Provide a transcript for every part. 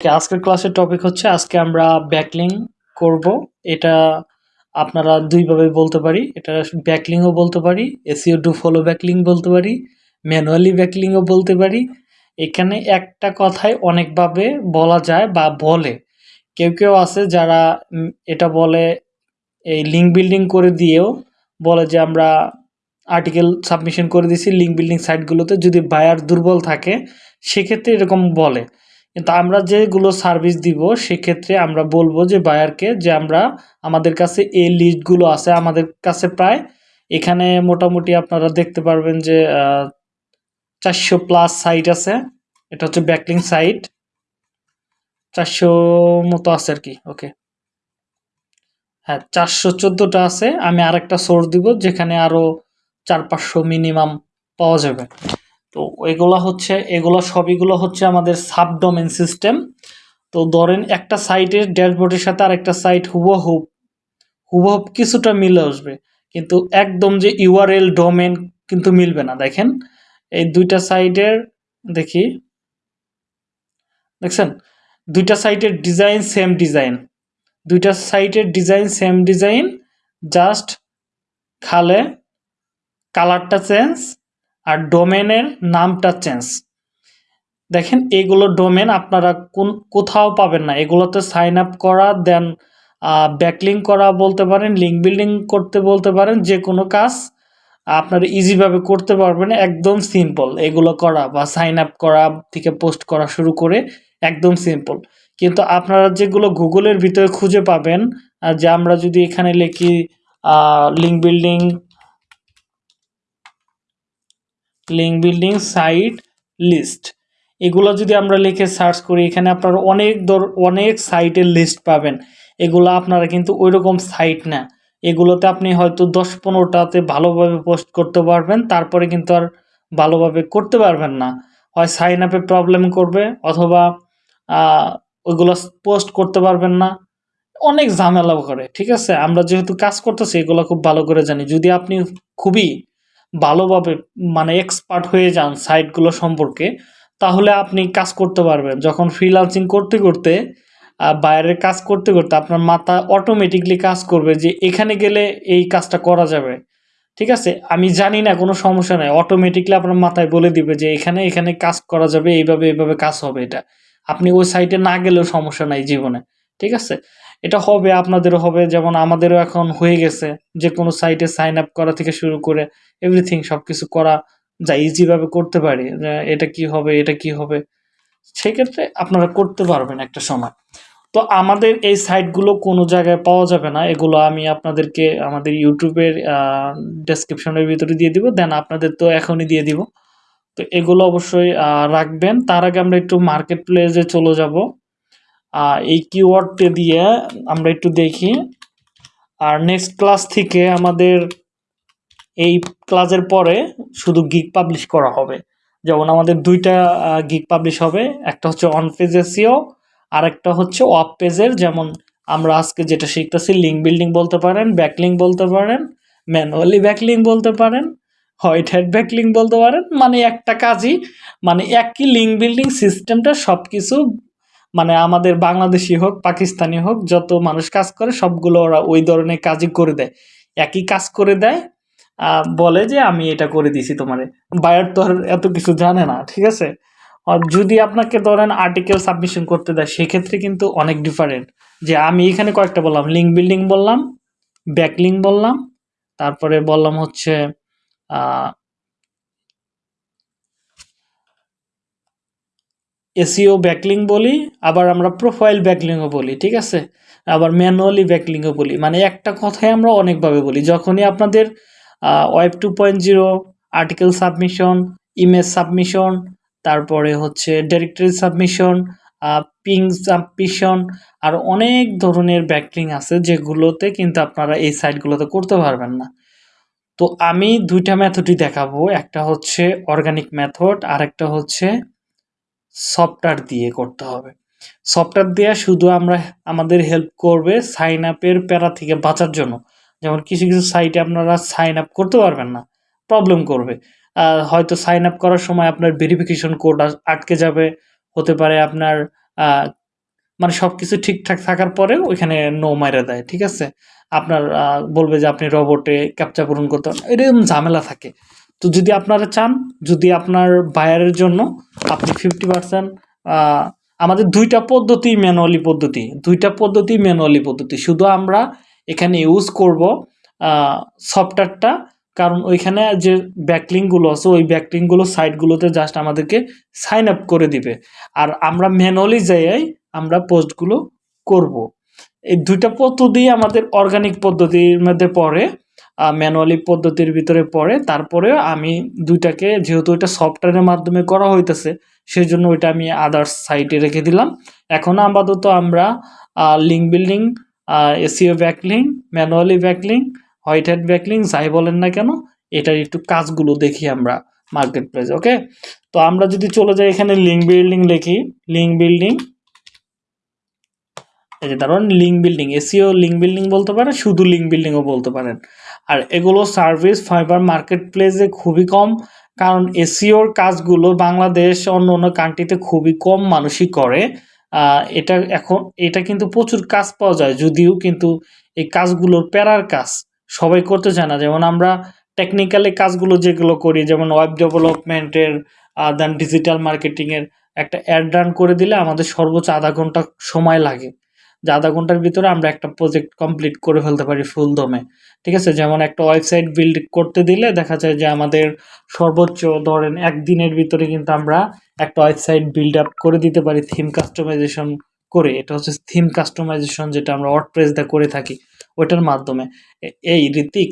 আজকের ক্লাসের টপিক হচ্ছে, আজকে আমরা ব্যাকলিং করব। এটা আপনারা দুইভাবে বলতে পারি। এটা ব্যাকলিংও বলতে পারি এসিও ডু ফলো ব্যাকলিং বলতে পারি ম্যানুয়ালি ব্যাকলিংও বলতে পারি। এখানে একটা কথাই অনেকভাবে বলা যায় বা বলে। কেউ কেউ আছে যারা এটা বলে, এই লিঙ্ক বিল্ডিং করে দিয়েও বলে যে, আমরা আর্টিকেল সাবমিশন করে দিছি লিঙ্ক বিল্ডিং সাইটগুলোতে যদি বায়ার দুর্বল থাকে, সেক্ষেত্রে এরকম বলে। কিন্তু আমরা যেগুলো সার্ভিস দিব, সেক্ষেত্রে আমরা বলব যে বায়ারকে যে আমরা আমাদের কাছে এই লিস্টগুলো আছে, আমাদের কাছে প্রায় এখানে মোটামুটি আপনারা দেখতে পারবেন যে চারশো প্লাস সাইট আছে। এটা হচ্ছে ব্যাকলিং সাইট চারশো মতো আছে আর কি ওকে হ্যাঁ চারশো চোদ্দোটা আছে। আমি আরেকটা সোর্স দিব, যেখানে আরও চার পাঁচশো মিনিমাম পাওয়া যাবে। তো এগুলো হচ্ছে, এগুলো সবইগুলো হচ্ছে আমাদের সাবডোমেন সিস্টেম তো ধরেন একটা সাইটের ড্যাশবোর্ডের সাথে আরেকটা সাইট হুবহুব হুবহুব কিছুটা মিলে আসবে। কিন্তু একদম যে ইউআরএল ডোমেন কিন্তু মিলবে না। দেখেন, এই দুইটা সাইটের দেখি, দেখছেন? দুইটা সাইটের ডিজাইন সেম ডিজাইন দুইটা সাইটের ডিজাইন সেম ডিজাইন জাস্ট খালে কালারটা চেঞ্জ আর ডোমেনের নামটা চেঞ্জ। দেখেন, এগুলো ডোমেন আপনারা কোন, কোথাও পাবেন না। এগুলোতে সাইন আপ করা দেন ব্যাকলিং করা বলতে পারেন লিঙ্ক বিল্ডিং করতে বলতে পারেন যে কোনো কাজ আপনারা ইজিভাবে করতে পারবেন, একদম সিম্পল এগুলো করা বা সাইন আপ করা থেকে পোস্ট করা শুরু করে একদম সিম্পল কিন্তু আপনারা যেগুলো গুগলের ভিতরে খুঁজে পাবেন যে আমরা যদি এখানে লিখি link building link building site list এগুলো যদি আমরা লিখে সার্চ করি, এখানে আপনারা অনেক দর, অনেক সাইটের লিস্ট পাবেন। এগুলো আপনারা কিন্তু ওই রকম সাইট না। এগুলোতে আপনি হয়তো দশ পনেরোটাতে ভালোভাবে পোস্ট করতে পারবেন, তারপরে কিন্তু আর ভালোভাবে করতে পারবেন না। হয় সাইন আপে প্রবলেম করবে, অথবা ওইগুলো পোস্ট করতে পারবেন না। অনেক ঝামেলা করে, ঠিক আছে? আমরা যেহেতু কাজ করতেছি, এগুলো খুব ভালো করে জানি। যদি আপনি খুবই ভালোভাবে মানে এক্সপার্ট হয়ে যান সাইটগুলো সম্পর্কে, তাহলে আপনি কাজ করতে পারবেন। যখন ফ্রিলান্সিং করতে করতে বাইরের কাজ করতে করতে আপনার মাথা অটোমেটিকলি কাজ করবে যে এখানে গেলে এই কাজটা করা যাবে। ঠিক আছে? আমি জানি না, কোনো সমস্যা নাই। অটোমেটিকলি আপনার মাথায় বলে দিবে যে এখানে এখানে কাজ করা যাবে, এইভাবে এইভাবে কাজ হবে এটা। আপনি ওই সাইটে না গেলেও সমস্যা নাই জীবনে। ঠিক আছে? এটা হবে, আপনাদেরও হবে, যেমন আমাদেরও এখন হয়ে গেছে যে কোনো সাইটে সাইন আপ করা থেকে শুরু করে এভরিথিং সব কিছু করা যা ইজিভাবে করতে পারি এটা কি হবে, এটা কি হবে, সেক্ষেত্রে আপনারা করতে পারবেন একটা সময়। তো আমাদের এই সাইটগুলো কোনো জায়গায় পাওয়া যাবে না, এগুলো আমি আপনাদেরকে আমাদের ইউটিউবের ডেসক্রিপশনের ভিতরে দিয়ে দিব দেন আপনাদের তো এখনই দিয়ে দিব। তো এগুলো অবশ্যই রাখবেন। তার আগে আমরা একটু মার্কেট প্লেসে চলে যাব। এই কিওয়ার্ডটি দিয়ে আমরা একটু দেখি। আর নেক্সট ক্লাস থেকে আমাদের এই ক্লাসের পরে শুধু গিক পাবলিশ করা হবে। যেমন আমাদের দুইটা গিক পাবলিশ হবে, একটা হচ্ছে অন পেজ এসিও আর একটা হচ্ছে অফ পেজের যেমন আমরা আজকে যেটা শিখতেছি লিঙ্ক বিল্ডিং বলতে পারেন ব্যাকলিং বলতে পারেন ম্যানুয়ালি ব্যাকলিং বলতে পারেন হোয়াইট হেড ব্যাকলিং বলতে পারেন মানে একটা কাজই মানে একই লিঙ্ক বিল্ডিং সিস্টেমটা সব কিছু মানে আমাদের বাংলাদেশি হোক, পাকিস্তানি হোক, যত মানুষ কাজ করে, সবগুলো ওরা ওই ধরনের কাজই করে দেয়। একই কাজ করে দেয় বলে যে আমি এটা করে দিছি তোমারে। বায়ার তো আর এত কিছু জানে না, ঠিক আছে? আর যদি আপনাকে ধরেন আর্টিকেল সাবমিশন করতে দেয়, সেক্ষেত্রে কিন্তু অনেক ডিফারেন্ট যে আমি এখানে কয়েকটা বললাম লিঙ্ক বিল্ডিং বললাম ব্যাকলিং বললাম, তারপরে বললাম হচ্ছে এসিও ব্যাকলিং বলি, আবার আমরা প্রোফাইল ব্যাকলিংও বলি, ঠিক আছে? আবার ম্যানুয়ালি ব্যাকলিংও বলি মানে একটা কথাই আমরা অনেকভাবে বলি। যখনই আপনাদের web two point zero, article submission, image submission, তারপরে হচ্ছে ডিরেক্টরি সাবমিশন পিং সাবমিশন, আর অনেক ধরনের ব্যাকলিং আছে যেগুলোতে কিন্তু আপনারা এই সাইটগুলোতে করতে পারবেন না। তো আমি দুইটা মেথডই দেখাবো, একটা হচ্ছে অর্গানিক মেথড আর একটা হচ্ছে সফটওয়্যার দিয়ে করতে হবে। সফটওয়্যার দেওয়া শুধু আমরা আমাদের হেল্প করবে সাইন আপের প্যারা থেকে বাঁচার জন্য। যেমন কিছু কিছু সাইটে আপনারা সাইন আপ করতে পারবেন না প্রবলেম করবে। হয়তো সাইন আপ করার সময় আপনার ভেরিফিকেশন কোড আটকে যাবে, হতে পারে আপনার মানে সব কিছু ঠিকঠাক থাকার পরেও ওইখানে নো মাইরা দেয়, ঠিক আছে? আপনার বলবে যে আপনি রবটে ক্যাপচা পূরণ করতে এরকম ঝামেলা থাকে। তো যদি আপনারা চান, যদি আপনার বায়ারের জন্য আপনি ফিফটি পার্সেন্ট আমাদের দুইটা পদ্ধতি ম্যানুয়ালি পদ্ধতি, দুইটা পদ্ধতি ম্যানুয়ালি পদ্ধতি। শুধু আমরা এখানে ইউজ করব সফটওয়্যারটা কারণ ওইখানে যে ব্যাকলিংগুলো আছে, ওই ব্যাকলিংগুলো সাইটগুলোতে জাস্ট আমাদেরকে সাইন আপ করে দিবে। আর আমরা ম্যানুয়ালি যাই আমরা পোস্টগুলো করব। এই দুইটা পদ্ধতি আমাদের অর্গানিক পদ্ধতির মধ্যে পড়ে। ম্যানুয়ালি পদ্ধতির ভিতরে পড়ে তারপরে আমি দুইটাকে, যেহেতু এটা সফটওয়্যারের মাধ্যমে করা হইতেছে সেই জন্য ওইটা আমি আদার্স সাইটে রেখে দিলাম। এখন আপাতত আমরা link building SEO backlink manually backlink white hat backlink যাই বলেন না কেন, এটার একটু কাজগুলো দেখি আমরা মার্কেট প্লেস ওকে তো আমরা যদি চলে যাই এখানে লিঙ্ক বিল্ডিং লিখি লিঙ্ক বিল্ডিং এই যে কারণ link building SEO link building বলতে পারেন, শুধু লিঙ্ক বিল্ডিংও বলতে পারেন। আর এগুলো সার্ভিস ফাইবার মার্কেট প্লেসে খুবই কম, কারণ এসিওর কাজগুলো বাংলাদেশ, অন্য অন্য কান্ট্রিতে খুবই কম মানুষই করে। এটা এখন, এটা কিন্তু প্রচুর কাজ পাওয়া যায়, যদিও কিন্তু এই কাজগুলোর প্যারার কাজ। সবাই করতে চায় না, যেমন আমরা টেকনিক্যালি কাজগুলো যেগুলো করি, যেমন ওয়েব ডেভেলপমেন্টের দেন ডিজিটাল মার্কেটিংয়ের একটা অ্যাড রান করে দিলে আমাদের সর্বোচ্চ আধা ঘণ্টা সময় লাগে। যে আধা ঘণ্টার ভিতরে আমরা একটা প্রজেক্ট কমপ্লিট করে ফেলতে পারি ফুল দমে। ঠিক আছে? যেমন একটা ওয়েবসাইট বিল্ড করতে দিলে দেখা যায় যে আমাদের সর্বোচ্চ ধরেন একদিনের ভিতরে কিন্তু আমরা একটা ওয়েবসাইট বিল্ড আপ করে দিতে পারি থিম কাস্টমাইজেশন করে। এটা হচ্ছে থিম কাস্টমাইজেশন যেটা আমরা ওয়ার্ডপ্রেস দা করে থাকি ওইটার মাধ্যমে। এই ঋতিক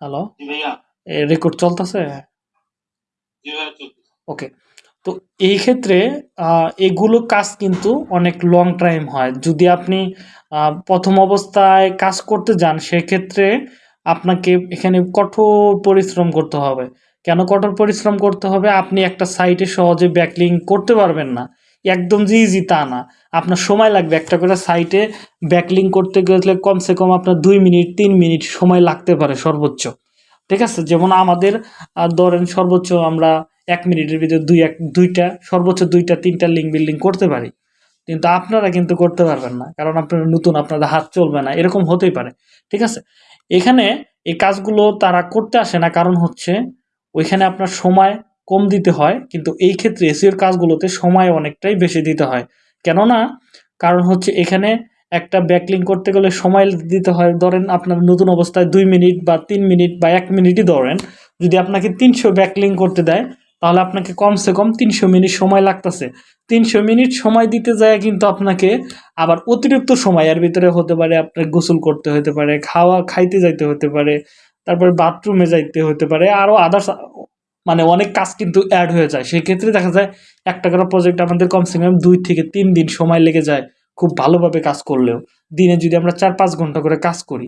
হ্যালো রেকর্ড চলতেছে। ওকে তো এই ক্ষেত্রে এগুলো কাজ কিন্তু অনেক লং টাইম হয়। যদি আপনি প্রথম অবস্থায় কাজ করতে যান, সেক্ষেত্রে আপনাকে এখানে কঠোর পরিশ্রম করতে হবে। কেন কঠোর পরিশ্রম করতে হবে? আপনি একটা সাইটে সহজে ব্যাকলিং করতে পারবেন না। একদম যে ইজি তা না। আপনার সময় লাগবে। একটা করে সাইটে ব্যাকলিং করতে গেলে কমসে কম আপনার দুই মিনিট, তিন মিনিট সময় লাগতে পারে সর্বোচ্চ। ঠিক আছে? যেমন আমাদের ধরেন সর্বোচ্চ আমরা এক মিনিটের ভিতরে দুই এক, দুইটা, সর্বোচ্চ দুইটা, তিনটা লিঙ্ক বিল্ডিং করতে পারি। কিন্তু আপনারা কিন্তু করতে পারবেন না, কারণ আপনারা নতুন, আপনাদের হাত চলবে না, এরকম হতেই পারে, ঠিক আছে? এখানে এই কাজগুলো তারা করতে আসে না, কারণ হচ্ছে ওইখানে আপনার সময় কম দিতে হয়, কিন্তু এই ক্ষেত্রে এসিওর কাজগুলোতে সময় অনেকটাই বেশি দিতে হয়। কেননা, কারণ হচ্ছে এখানে একটা ব্যাকলিং করতে গেলে সময় দিতে হয়, ধরেন আপনার নতুন অবস্থায় দুই মিনিট বা তিন মিনিট বা এক মিনিটই ধরেন, যদি আপনাকে তিনশো ব্যাকলিং করতে দেয় তাহলে আপনাকে কমসে কম তিনশো মিনিট সময় লাগতেছে। তিনশো মিনিট সময় দিতে যায় কিন্তু আপনাকে আবার অতিরিক্ত সময়, এর ভিতরে হতে পারে আপনার গোসল করতে হতে পারে, খাওয়া, খাইতে যাইতে হতে পারে, তারপরে বাথরুমে যাইতে হতে পারে আরও আদার্স মানে অনেক কাজ কিন্তু অ্যাড হয়ে যায়। সেই ক্ষেত্রে দেখা যায় একটা করে প্রজেক্ট আমাদের কমসে কম দুই থেকে তিন দিন সময় লেগে যায় খুব ভালোভাবে কাজ করলেও। দিনে যদি আমরা চার পাঁচ ঘণ্টা করে কাজ করি।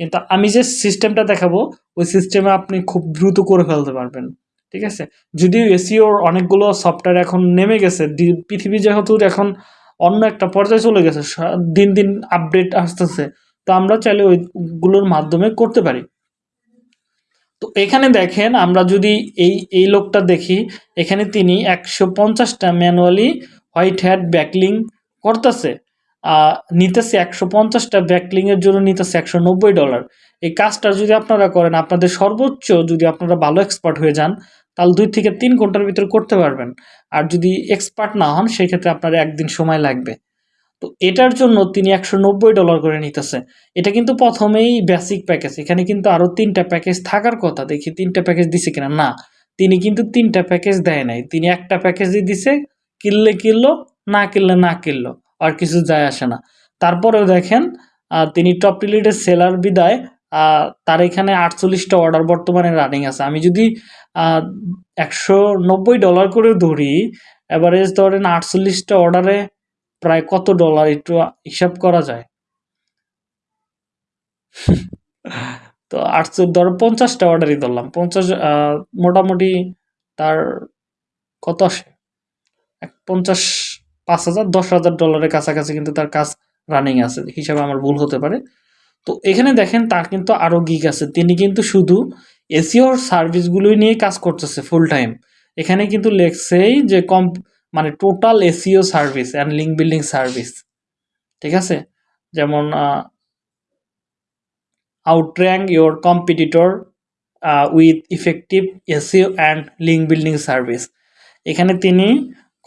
কিন্তু আমি যে সিস্টেমটা দেখাবো, ওই সিস্টেমে আপনি খুব দ্রুত করে ফেলতে পারবেন। ঠিক আছে? যদিও এসিওর অনেকগুলো সফটওয়্যার এখন নেমে গেছে পৃথিবী যেহেতু এখন অন্য একটা পর্যায়ে চলে গেছে দিন দিন আপডেট আসতেছে, তো আমরা চাইলে ওইগুলোর মাধ্যমে করতে পারি। তো এখানে দেখেন, আমরা যদি এই এই লোকটা দেখি, এখানে তিনি একশো পঞ্চাশটা ম্যানুয়ালি হোয়াইট হ্যাট ব্যাকলিং করতেছে নিতেছে একশো পঞ্চাশটা ব্যাকলিংয়ের জন্য নিতেছে একশো নব্বই ডলার এই কাজটা যদি আপনারা করেন, আপনাদের সর্বোচ্চ যদি আপনারা ভালো এক্সপার্ট হয়ে যান, তাহলে দুই থেকে তিন ঘণ্টার ভিতরে করতে পারবেন। আর যদি এক্সপার্ট না হন সেই ক্ষেত্রে আপনার একদিন সময় লাগবে। তো এটার জন্য তিনি একশো নব্বই ডলার করে নিতেছে। এটা কিন্তু প্রথমেই বেসিক প্যাকেজ এখানে কিন্তু আরও তিনটা প্যাকেজ থাকার কথা। দেখি তিনটা প্যাকেজ দিছে কিনা? না, তিনি কিন্তু তিনটা প্যাকেজ দেয় নাই। তিনি একটা প্যাকেজই দিছে, কিনলে কিনলো, না কিনলে না কিনলো, আর কিছু যায় আসে না। তারপরেও দেখেন তিনি টপ রিলেটেড সেলার বিদায় তার এখানে আটচল্লিশটা অর্ডার বর্তমানে রানিং আছে। আমি যদি একশো নব্বই ডলার করে ধরি অ্যাভারেজ ধরেন আটচল্লিশটা অর্ডারে প্রায় কত ডলার একটু হিসাব করা যায়? তো আটশো ধরো পঞ্চাশটা অর্ডারই ধরলাম। পঞ্চাশ মোটামুটি তার কত আসে? এক পঞ্চাশ, পাঁচ হাজার, দশ হাজার ডলারের কাছাকাছি কিন্তু তার কাজ রানিং আছে। হিসাবে আমার ভুল হতে পারে। তো এখানে দেখেন তার কিন্তু আরও গিক আছে। তিনি কিন্তু শুধু এসিওর সার্ভিসগুলোই নিয়ে কাজ করতেছে ফুল টাইম এখানে কিন্তু লেখছেই যে কম মানে total SEO service and link building service ঠিক আছে? যেমন outrank your competitor with effective SEO and link building service এখানে তিনি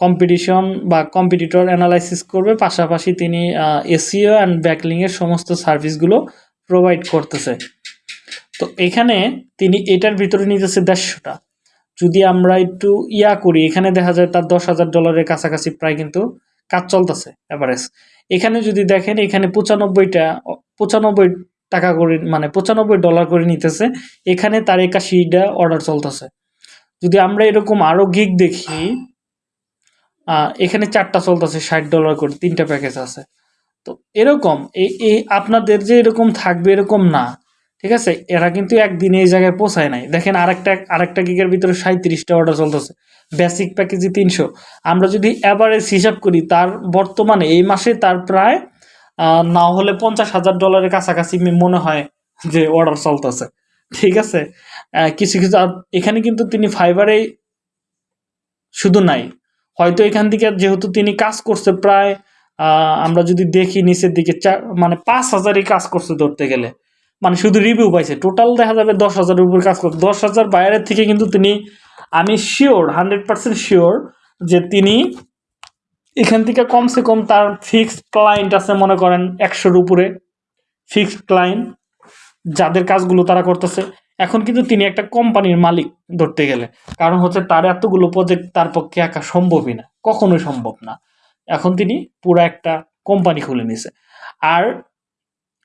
কম্পিটিশন বা কম্পিটিটর অ্যানালাইসিস করবে, পাশাপাশি তিনি এসিও অ্যান্ড ব্যাকলিংয়ের সমস্ত সার্ভিসগুলো প্রোভাইড করতেছে। তো এখানে তিনি এটার ভিতরে নিতেছে দেড়শোটা। যদি আমরা একটু ইয়া করি, এখানে দেখা যায় তার দশ হাজার ডলারের কাছাকাছি প্রায় কিন্তু কাজ চলতেছে এভারেজ এখানে যদি দেখেন, এখানে পঁচানব্বইটা, পঁচানব্বই টাকা করে মানে পঁচানব্বই ডলার করে নিতেছে, এখানে তার একাশিটা অর্ডার চলতেছে। যদি আমরা এরকম আরও গিগ দেখি এখানে চারটা চলতেছে, ষাট ডলার করে, তিনটা প্যাকেজ আছে। তো এরকম এই আপনাদের যে এরকম থাকবে এরকম না, ঠিক আছে? এরা কিন্তু একদিনে এই জায়গায় পৌঁছায় নাই। দেখেন, আরেকটা আরেকটা গিগের ভিতরে সাঁত্রিশটা অর্ডার চলতেছে। বেসিক প্যাকেজে তিনশো। আমরা যদি অ্যাভারেজ হিসাব করি, তার বর্তমানে, এই মাসে তার প্রায় না হলে পঞ্চাশ হাজার ডলারের কাছাকাছি মনে হয় যে অর্ডার চলতেছে। ঠিক আছে? কিছু কিছু এখানে কিন্তু তিনি ফাইবারে শুধু নাই। হয়তো এখান থেকে যেহেতু তিনি কাজ করছে প্রায় আমরা যদি দেখি নিচের দিকে চার মানে পাঁচ হাজারই কাজ করছে ধরতে গেলে। মানে শুধু রিভিউ পাইছে। টোটাল দেখা যাবে দশ হাজারের উপর কাজ করছে। দশ হাজার বাইরের থেকে কিন্তু তিনি, আমি শিওর হান্ড্রেড পার্সেন্ট শিওর যে তিনি এখান থেকে কমসে কম তার ফিক্সড ক্লায়েন্ট আছে মনে করেন একশোর উপরে। ফিক্সড ক্লায়েন্ট যাদের কাজগুলো তারা করতেছে। এখন কিন্তু তিনি একটা কোম্পানির মালিক ধরতে গেলে। কারণ হচ্ছে তার এতগুলো প্রজেক্ট তার পক্ষে একা সম্ভবই না। কখনোই সম্ভব না। এখন তিনি পুরো একটা কোম্পানি খুলে নিছে। আর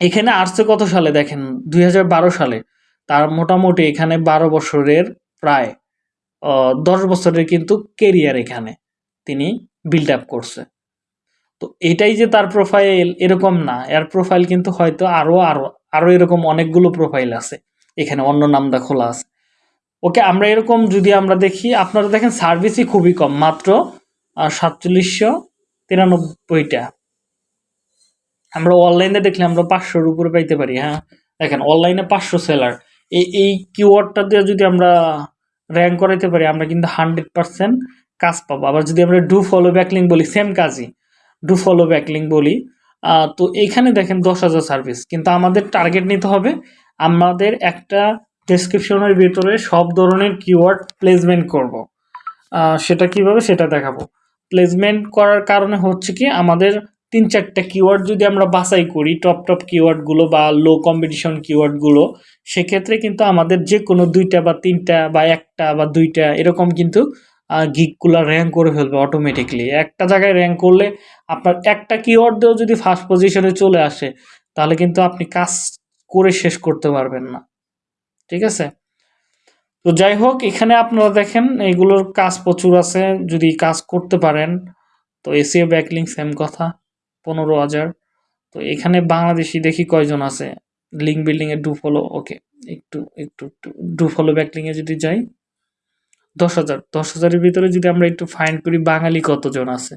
এখানে আসছে কত সালে দেখেন? দুই হাজার বারো সালে। তার মোটামুটি এখানে বারো বছরের প্রায় দশ বছরের কিন্তু কেরিয়ার এখানে তিনি বিল্ড আপ করছে। তো এটাই যে তার প্রোফাইল এরকম না। এর প্রোফাইল কিন্তু হয়তো আরও আরও আরও এরকম অনেকগুলো প্রোফাইল আছে। এখানে অন্য নামটা খোলা আছে। ওকে, আমরা এরকম যদি আমরা দেখি, আপনারা দেখেন সার্ভিসই খুবই কম, মাত্র সাতচল্লিশশো তিরানব্বইটা। আমরা অনলাইনে দেখলে আমরা পাঁচশোর উপরে পাইতে পারি হ্যাঁ? দেখেন, অনলাইনে পাঁচশো সেলার। এই এই কিওয়ার্ডটা দিয়ে যদি আমরা র্যাঙ্ক করাইতে পারি, আমরা কিন্তু হান্ড্রেড পার্সেন্ট কাজ পাবো। আবার যদি আমরা ডু ফলো ব্যাকলিং বলি সেম কাজই। ডু ফলো ব্যাকলিং বলি তো এইখানে দেখেন দশ হাজার সার্ভিস, কিন্তু আমাদের টার্গেট নিতে হবে আমাদের একটা ডেসক্রিপশনের ভিতরে সব ধরনের কিওয়ার্ড প্লেসমেন্ট করব। সেটা কীভাবে সেটা দেখাবো। প্লেসমেন্ট করার কারণে হচ্ছে কি, আমাদের তিন চারটা কিওয়ার্ড যদি আমরা বাছাই করি টপ টপ কিওয়ার্ডগুলো বা লো কম্পিটিশন কিওয়ার্ডগুলো সেক্ষেত্রে কিন্তু আমাদের যে কোনো দুইটা বা তিনটা বা একটা বা দুইটা এরকম কিন্তু গিকগুলো র্যাঙ্ক করে ফেলবে অটোমেটিকলি একটা জায়গায় র্যাঙ্ক করলে আপনার একটা কিওয়ার্ড দিয়েও যদি ফার্স্ট পজিশনে চলে আসে, তাহলে কিন্তু আপনি কাজ করে শেষ করতে পারবেন না। ঠিক আছে? তো যাই হোক, এখানে আপনারা দেখেন, এগুলোর কাজ প্রচুর আছে। যদি কাজ করতে পারেন, তো এসিও ব্যাকলিং সেম কথা, পনেরো হাজার। তো এখানে বাংলাদেশি দেখি কয়জন আছে? লিঙ্ক বিল্ডিং এর ডু ফলো ওকে, একটু একটু একটু ডু ফলো ব্যাকলিং এ যদি যাই, দশ হাজার। দশ হাজারের ভিতরে যদি আমরা একটু ফাইন্ড করি, বাঙালি কতজন আছে?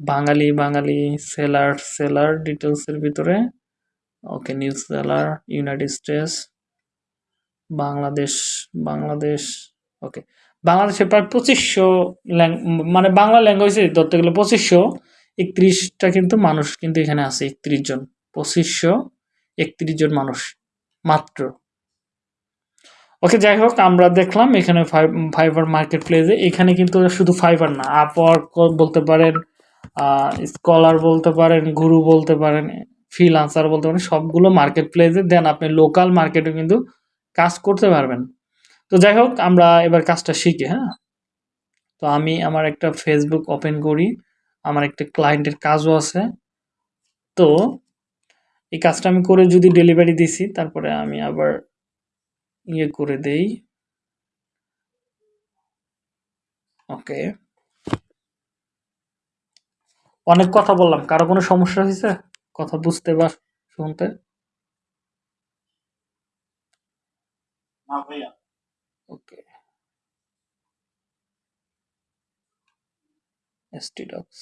বাঙালি বাঙালি সেলার সেলার ডিটেলসের ভিতরে okay new seller United States Bangladesh Bangladesh okay বাংলাদেশে প্রায় পঁচিশশো মানে বাংলা ল্যাঙ্গুয়েজে ধরতে গেলে পঁচিশশো, একত্রিশটা কিন্তু মানুষ কিন্তু এখানে আছে, একত্রিশ জন। পঁচিশশো, একত্রিশ জন মানুষ, মাত্র। ওকে যাই হোক, আমরা দেখলাম এখানে ফাইবার মার্কেট প্লেসে এখানে কিন্তু শুধু ফাইবার না, আপওয়ার্ক বলতে পারেন স্কলার বলতে পারেন, গুরু বলতে পারেন ফ্রিল আনসার বলতে পারেন সবগুলো মার্কেট প্লেসে দেন আপনি লোকাল মার্কেটে কিন্তু কাজ করতে পারবেন। তো যাই হোক, আমরা এবার কাজটা শিখি হ্যাঁ? তো আমি আমার একটা ফেসবুক ওপেন করি, আমার একটা ক্লায়েন্টের কাজও আছে। তো এই কাজটা আমি করে যদি ডেলিভারি দিছি, তারপরে আমি আবার ইয়ে করে দেই। ওকে। অনেক কথা বললাম, কারও কোনো সমস্যা হয়েছে? কথা বুঝতে বা শুনতে। না ভাইয়া। ওকে। এসটি ডক্স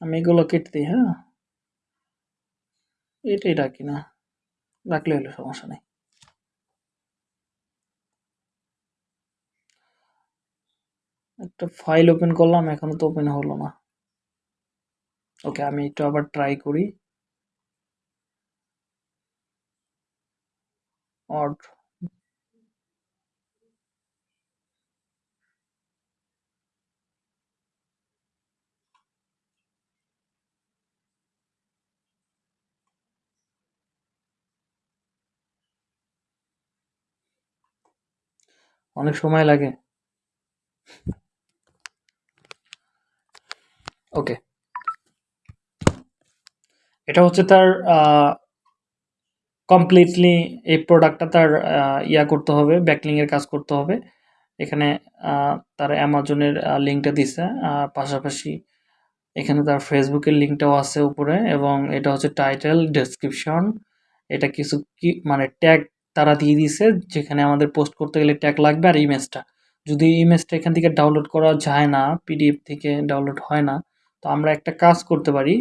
আমি এগুলো কেটে দিই হ্যাঁ? এটাই রাখি না। রাখলে হলো সমস্যা নেই। একটা ফাইল ওপেন করলাম, এখনও তো ওপেন হলো না। ওকে আমি একটু আবার ট্রাই করি। অড অনেক সময় লাগে। ওকে এটা হচ্ছে তার কমপ্লিটলি এই প্রোডাক্টটা তার ইয়া করতে হবে ব্যাকলিং এর কাজ করতে হবে। এখানে তার অ্যামাজনের লিঙ্কটা দিছে পাশাপাশি এখানে তার ফেসবুকের লিঙ্কটাও আছে উপরে এবং এটা হচ্ছে টাইটেল ডেসক্রিপশন এটা কিছু কি মানে ট্যাগ তারা দিয়ে দিছে যেখানে আমাদের পোস্ট করতে গেলে ট্যাগ লাগবে আর ইমেজটা যদি ইমেজটা এখান থেকে ডাউনলোড করা যায় না পিডিএফ থেকে ডাউনলোড হয় না, তো আমরা একটা কাজ করতে পারি।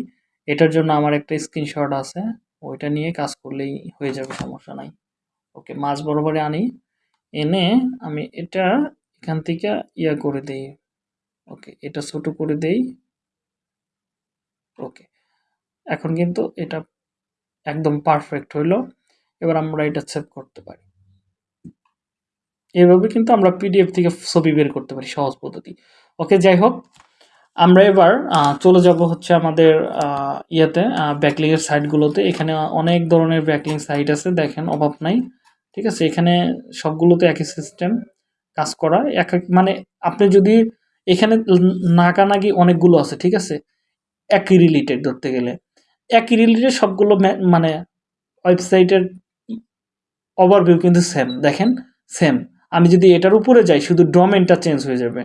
এটার জন্য আমার একটা স্ক্রিনশট আছে, ওইটা নিয়ে কাজ করলেই হয়ে যাবে, সমস্যা নাই। ওকে মাছ বরাবরে আনি। এনে আমি এটা এখান থেকে ইয়া করে দেই। ওকে এটা ছোট করে দেই। ওকে এখন কিন্তু এটা একদম পারফেক্ট হইল। এবার আমরা এটা সেভ করতে পারি। এভাবে কিন্তু আমরা পিডিএফ থেকে ছবি বের করতে পারি সহজ পদ্ধতি। ওকে যাই হোক, আমরা এবার চলে যাব হচ্ছে আমাদের ইয়েতে ব্যাকলিং এর সাইটগুলোতে এখানে অনেক ধরনের ব্যাকলিং সাইট আছে, দেখেন, অভাব নাই। ঠিক আছে, এখানে সবগুলোতে একই সিস্টেম কাজ করা। এক মানে আপনি যদি এখানে নাগানাগি অনেকগুলো আছে, ঠিক আছে, একই রিলেটেড ধরতে গেলে। একই রিলেটেড সবগুলো মানে ওয়েবসাইটের ওভারভিউ কিন্তু সেম দেখেন সেম আমি যদি এটার উপরে যাই, শুধু ডোমেনটা চেঞ্জ হয়ে যাবে।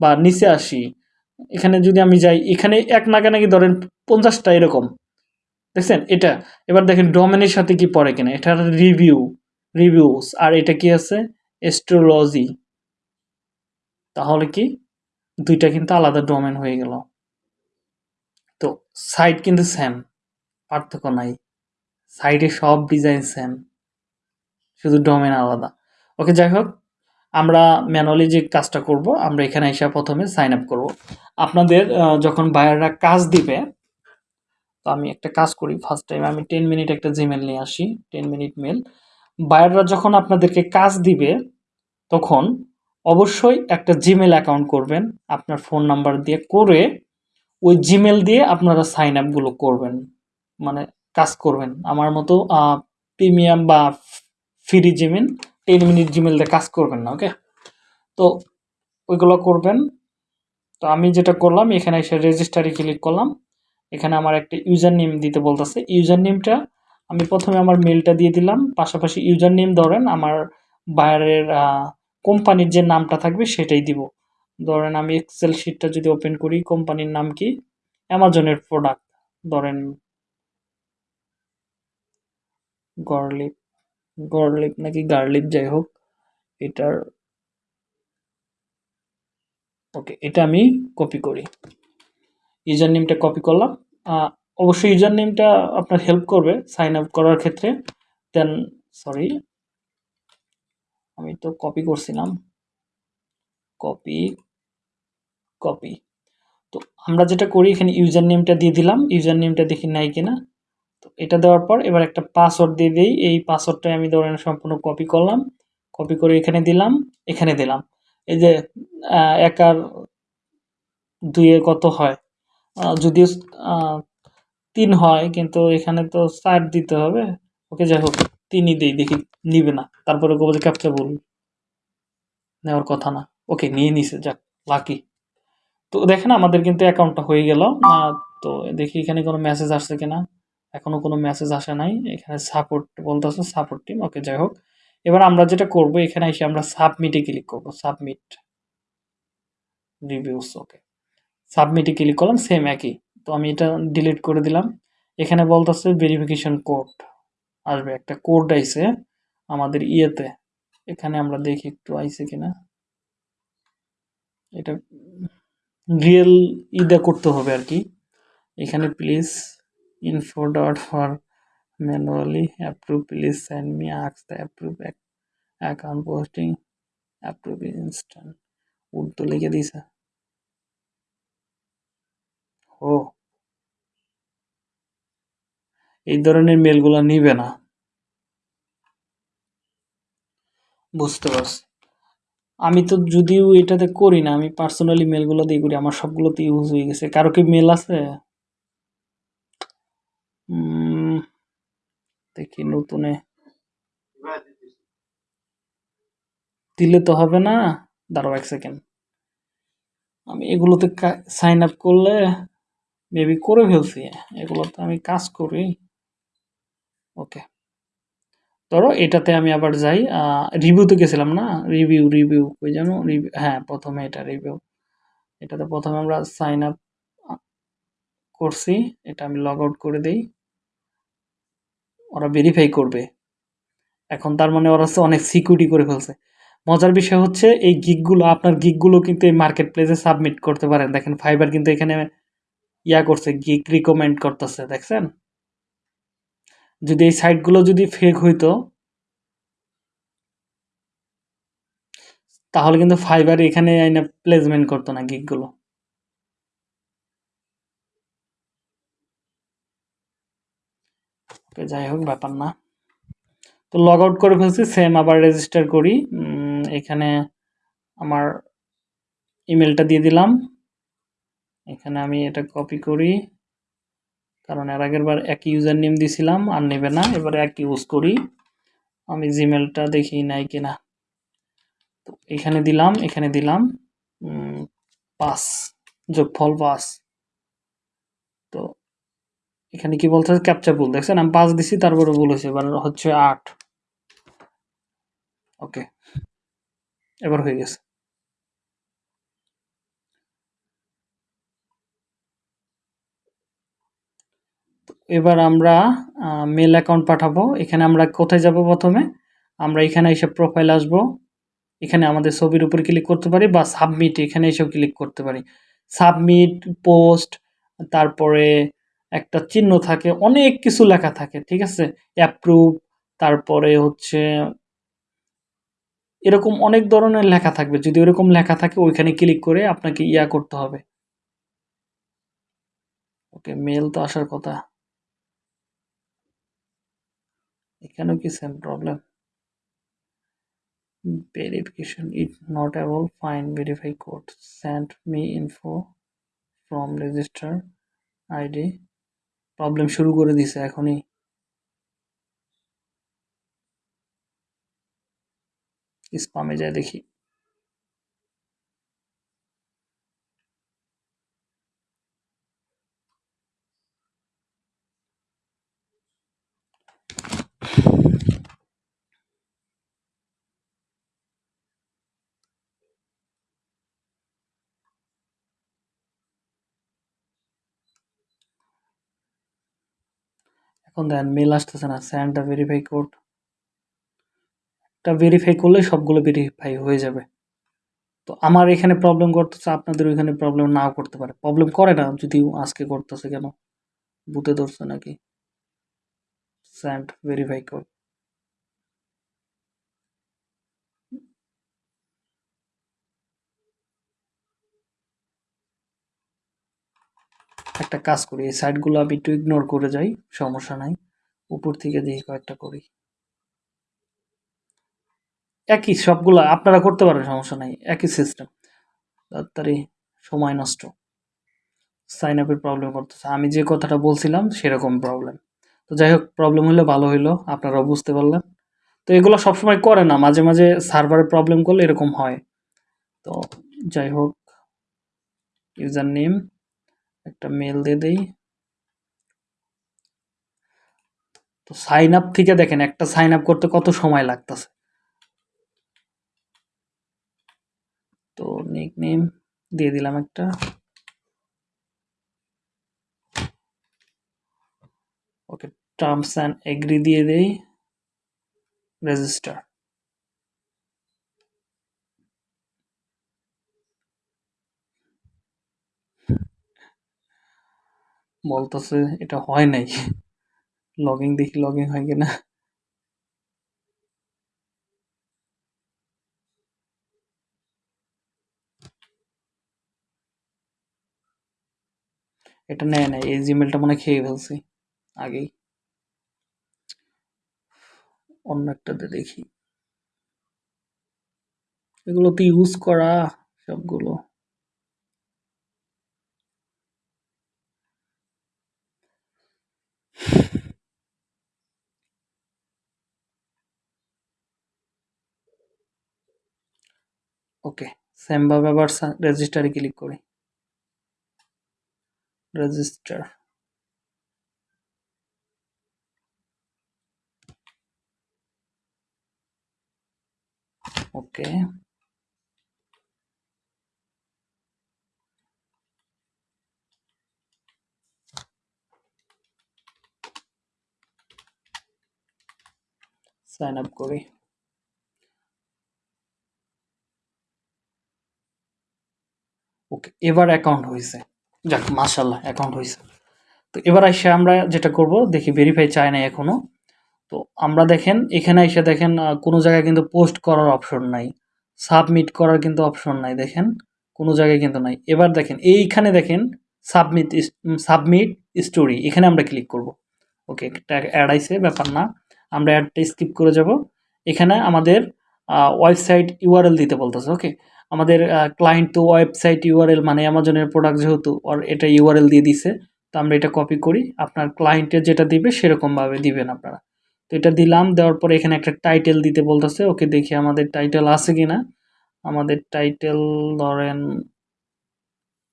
বা নিচে আসি, এখানে যদি আমি যাই, এখানে এক নাগানাগি ধরেন পঞ্চাশটা এরকম। দেখছেন? এটা। এবার দেখেন ডোমেনের সাথে কি পড়ে কিনা? এটার রিভিউ রিভিউস আর এটা কি আছে? এস্ট্রোলজি তাহলে কি? দুইটা কিন্তু আলাদা ডোমেন হয়ে গেল। তো সাইট কিন্তু সেম পার্থক্য নাই। সাইটে সব ডিজাইন সেম শুধু ডোমেন আলাদা। ওকে যাই হোক, আমরা ম্যানুয়ালি যে কাজটা করব, আমরা এখানে এসে প্রথমে সাইন আপ করব। আপনাদের যখন বায়াররা কাজ দিবে, তো আমি একটা কাজ করি। ফার্স্ট টাইম আমি টেন মিনিট একটা জিমেল নিয়ে আসি টেন মিনিট মেল বায়াররা যখন আপনাদেরকে কাজ দিবে, তখন অবশ্যই একটা জিমেল অ্যাকাউন্ট করবেন, আপনার ফোন নাম্বার দিয়ে করে ওই জিমেল দিয়ে আপনারা সাইন আপগুলো করবেন। মানে কাজ করবেন। আমার মতো প্রিমিয়াম বা free Gmail ten minute Gmail দিয়ে কাজ করবেন না ওকে তো ওইগুলো করবেন। তো আমি যেটা করলাম, এখানে এসে রেজিস্টারে ক্লিক করলাম। এখানে আমার একটা ইউজার নেম দিতে বলতেছে। ইউজার নেমটা আমি প্রথমে আমার মেলটা দিয়ে দিলাম। পাশাপাশি ইউজার নেম ধরেন আমার বাইরের কোম্পানির যে নামটা থাকবে সেটাই দিব। ধরেন আমি এক্সেল শিটটা যদি ওপেন করি কোম্পানির নাম কি? অ্যামাজনের প্রোডাক্ট ধরেন। গরলিপ গরলিপ নাকি গার্লিপ যাই হোক, এটার ওকে এটা আমি কপি করি। ইউজার নেমটা কপি করলাম অবশ্যই ইউজার নেমটা আপনার হেল্প করবে সাইন আপ করার ক্ষেত্রে। দেন সরি আমি তো কপি করছিলাম। কপি কপি তো আমরা যেটা করি, এখানে ইউজার নেমটা দিয়ে দিলাম। ইউজার নেমটা দেখি নাই কিনা। তো এটা দেওয়ার পর এবার একটা পাসওয়ার্ড দিয়ে দিই। এই পাসওয়ার্ডটাই আমি ধরেন সম্পূর্ণ কপি করলাম। কপি করে এখানে দিলাম এখানে দিলাম। এই যে এক আর দুইয়ে কত হয়? যদিও তিন হয়, কিন্তু এখানে তো চার দিতে হবে। ওকে, যাই হোক, তিনই দিই, দেখি নিবে না। তারপরে গোবর ক্যাপচা বল নেওয়ার কথা না। ওকে, নিয়ে নিছে, যাক লাকি তো দেখেন, আমাদের কিন্তু অ্যাকাউন্টটা হয়ে গেল। তো দেখি এখানে কোনো মেসেজ আসছে কিনা। এখনও কোনো মেসেজ আসে নাই। এখানে সাপোর্ট বলতেছে সাপোর্ট টিম ওকে যাই হোক। এবার আমরা যেটা করব, এখানে এসে আমরা সাবমিটে ক্লিক করব। সাবমিট রিভিউস ওকে সাবমিটে ক্লিক করলাম সেম একই। তো আমি এটা ডিলিট করে দিলাম। এখানে বলতেছে ভেরিফিকেশন কোড আসবে। একটা কোড আইছে আমাদের ইয়েতে। এখানে আমরা দেখি একটু আইছে কিনা। এটা রিয়েল ইদা করতে হবে আর কি। এখানে please info dot for manually approve please send me আক্স the approve account posting approve instant Urdu লিখে দিছে ও। এই ধরনের মেলগুলো নিবে না। বুঝতে পারছি। আমি তো যদিও এটাতে করি না, আমি পার্সোনালি মেলগুলো দিয়ে করি, আমার সবগুলোতে ইউজ হয়ে গেছে। কারও কি মেল আছে? উম, দেখি নতুনে। দিলে তো হবে না। দাঁড়াও এক সেকেন্ড আমি এগুলোতে সাইন আপ করলে মেবি করে ফেলছি। এগুলোতে আমি কাজ করি। ওকে ধরো এটাতে আমি আবার যাই রিভিউতে গেছিলাম না? রিভিউ রিভিউ ওই যেন রিভিউ হ্যাঁ প্রথমে এটা রিভিউ এটাতে প্রথমে আমরা সাইন আপ করছি, এটা আমি লগ আউট করে দেই। ওরা ভেরিফাই করবে। এখন তার মানে ওরা অনেক সিকিউরিটি করে ফেলছে। মজার বিষয় হচ্ছে, এই গিকগুলো আপনার গিকগুলো কিন্তু এই মার্কেট প্লেসে সাবমিট করতে পারেন। দেখেন ফাইবার কিন্তু এখানে ইয়া করছে গিক রিকমেন্ড করতেছে, দেখছেন? যদি এই সাইটগুলো যদি ফেক হইতো, তাহলে কিন্তু ফাইবার এখানে প্লেসমেন্ট করতো না গিকগুলো ওকে যাই হোক, ব্যাপার না। তো লগ আউট করে ফেলছি সেম আবার রেজিস্টার করি। এখানে আমার ইমেলটা দিয়ে দিলাম। এখানে আমি এটা কপি করি। কারণ এর আগের বার একই ইউজার নেম দিছিলাম, আর নেবে না। এবারে এক ইউজ করি। আমি জিমেলটা দেখি নাই কিনা। তো এখানে দিলাম এখানে দিলাম। পাস যোগফল পাস তো এখানে কি বলতে ক্যাপচার ভুল, দেখছেন? আমি পাঁচ দিছি, তারপরে ভুল হয়েছে, এবার হচ্ছে আট। ওকে এবার হয়ে গেছে। এবার আমরা মেল অ্যাকাউন্ট পাঠাবো। এখানে আমরা কোথায় যাব প্রথমে? আমরা এখানে এসে প্রোফাইল আসব। এখানে আমাদের ছবির উপর ক্লিক করতে পারি বা সাবমিট এখানে এসেও ক্লিক করতে পারি। সাবমিট পোস্ট তারপরে একটা চিহ্ন থাকে, অনেক কিছু লেখা থাকে, ঠিক আছে? অ্যাপ্রুভ তারপরে হচ্ছে এরকম অনেক ধরনের লেখা থাকবে। যদি ওরকম লেখা থাকে, ওইখানে ক্লিক করে আপনাকে ইয়া করতে হবে। ওকে মেল তো আসার কথা। এখানেও কি same problem verification, it not able find verify code, send me info from register id problem শুরু করে দিছে এখনই। স্পামে যায় দেখি। এখন দেখেন মেল আসতেছে না স্যান্ড ভেরিফাই কোড একটা ভেরিফাই করলে সবগুলো ভেরিফাই হয়ে যাবে। তো আমার এখানে প্রবলেম করতেছে, আপনাদের ওইখানে প্রবলেম নাও করতে পারে। প্রবলেম করে না, যদি আজকে করতেছে কেন? বুতে ধরছে নাকি? স্যান্ড ভেরিফাই কোড একটা কাজ করি। এই সাইডগুলো আমি একটু ইগনোর করে যাই, সমস্যা নাই। উপর থেকে দেখি কয়েকটা করি। একই সবগুলো, আপনারা করতে পারেন, সমস্যা নাই। একই সিস্টেম তাড়াতাড়ি সময় নষ্ট। সাইন আপের প্রবলেম করতেছে। আমি যে কথাটা বলছিলাম, সেরকম প্রবলেম তো যাই হোক প্রবলেম হলে ভালো হইল। আপনারাও বুঝতে পারলেন। তো এগুলো সবসময় করে না। মাঝে মাঝে সার্ভারের প্রবলেম করলে এরকম হয়। তো যাই হোক ইউজার নেম একটা মেল দিয়ে দেই। তো সাইন আপ থেকে দেখেন, একটা সাইন আপ করতে কত সময় লাগতেছে? তো নিক নেম দিয়ে দিলাম একটা। ওকে টার্মস অ্যান্ড এগ্রি দিয়ে দেই। রেজিস্টার বলতেছে, এটা হয় নাই। লগিং দেখি লগিং হয় কিনা। এটা নেয় নাই, এই জিমেলটা মনে খেয়ে ফেলছি আগেই। অন্য একটাতে দেখি। এগুলো তো ইউজ করা সবগুলো। ওকে সেমভাবে আবার রেজিস্টারে ক্লিক করি রেজিস্টার ওকে সাইন আপ করি ওকে, এবার অ্যাকাউন্ট হয়েছে। যাক মাশাল্লাহ অ্যাকাউন্ট হয়েছে। তো এবার এসে আমরা যেটা করব, দেখি ভেরিফাই চায় না এখনও তো আমরা দেখেন, এখানে এসে দেখেন কোনো জায়গায় কিন্তু পোস্ট করার অপশন নাই। সাবমিট করার কিন্তু অপশন নাই, দেখেন। কোনো জায়গায় কিন্তু নাই। এবার দেখেন, এইখানে দেখেন সাবমিট সাবমিট স্টোরি এখানে আমরা ক্লিক করব। ওকে, একটা অ্যাড আইসে ব্যাপার না। আমরা অ্যাডটা স্কিপ করে যাব। এখানে আমাদের ওয়েবসাইট ইউআরএল দিতে বলতেছে, ওকে। আমাদের ক্লায়েন্ট তো ওয়েবসাইট ইউআরএল মানে অ্যামাজনের প্রোডাক্ট যেহেতু ওর এটা ইউআরএল দিয়ে দিছে, তো আমরা এটা কপি করি। আপনার ক্লায়েন্টের যেটা দিবে সেরকমভাবে দিবেন আপনারা। তো এটা দিলাম, দেওয়ার পরে এখানে একটা টাইটেল দিতে বলতেছে, ওকে দেখি আমাদের টাইটেল আছে কি না আমাদের টাইটেল ধরেন,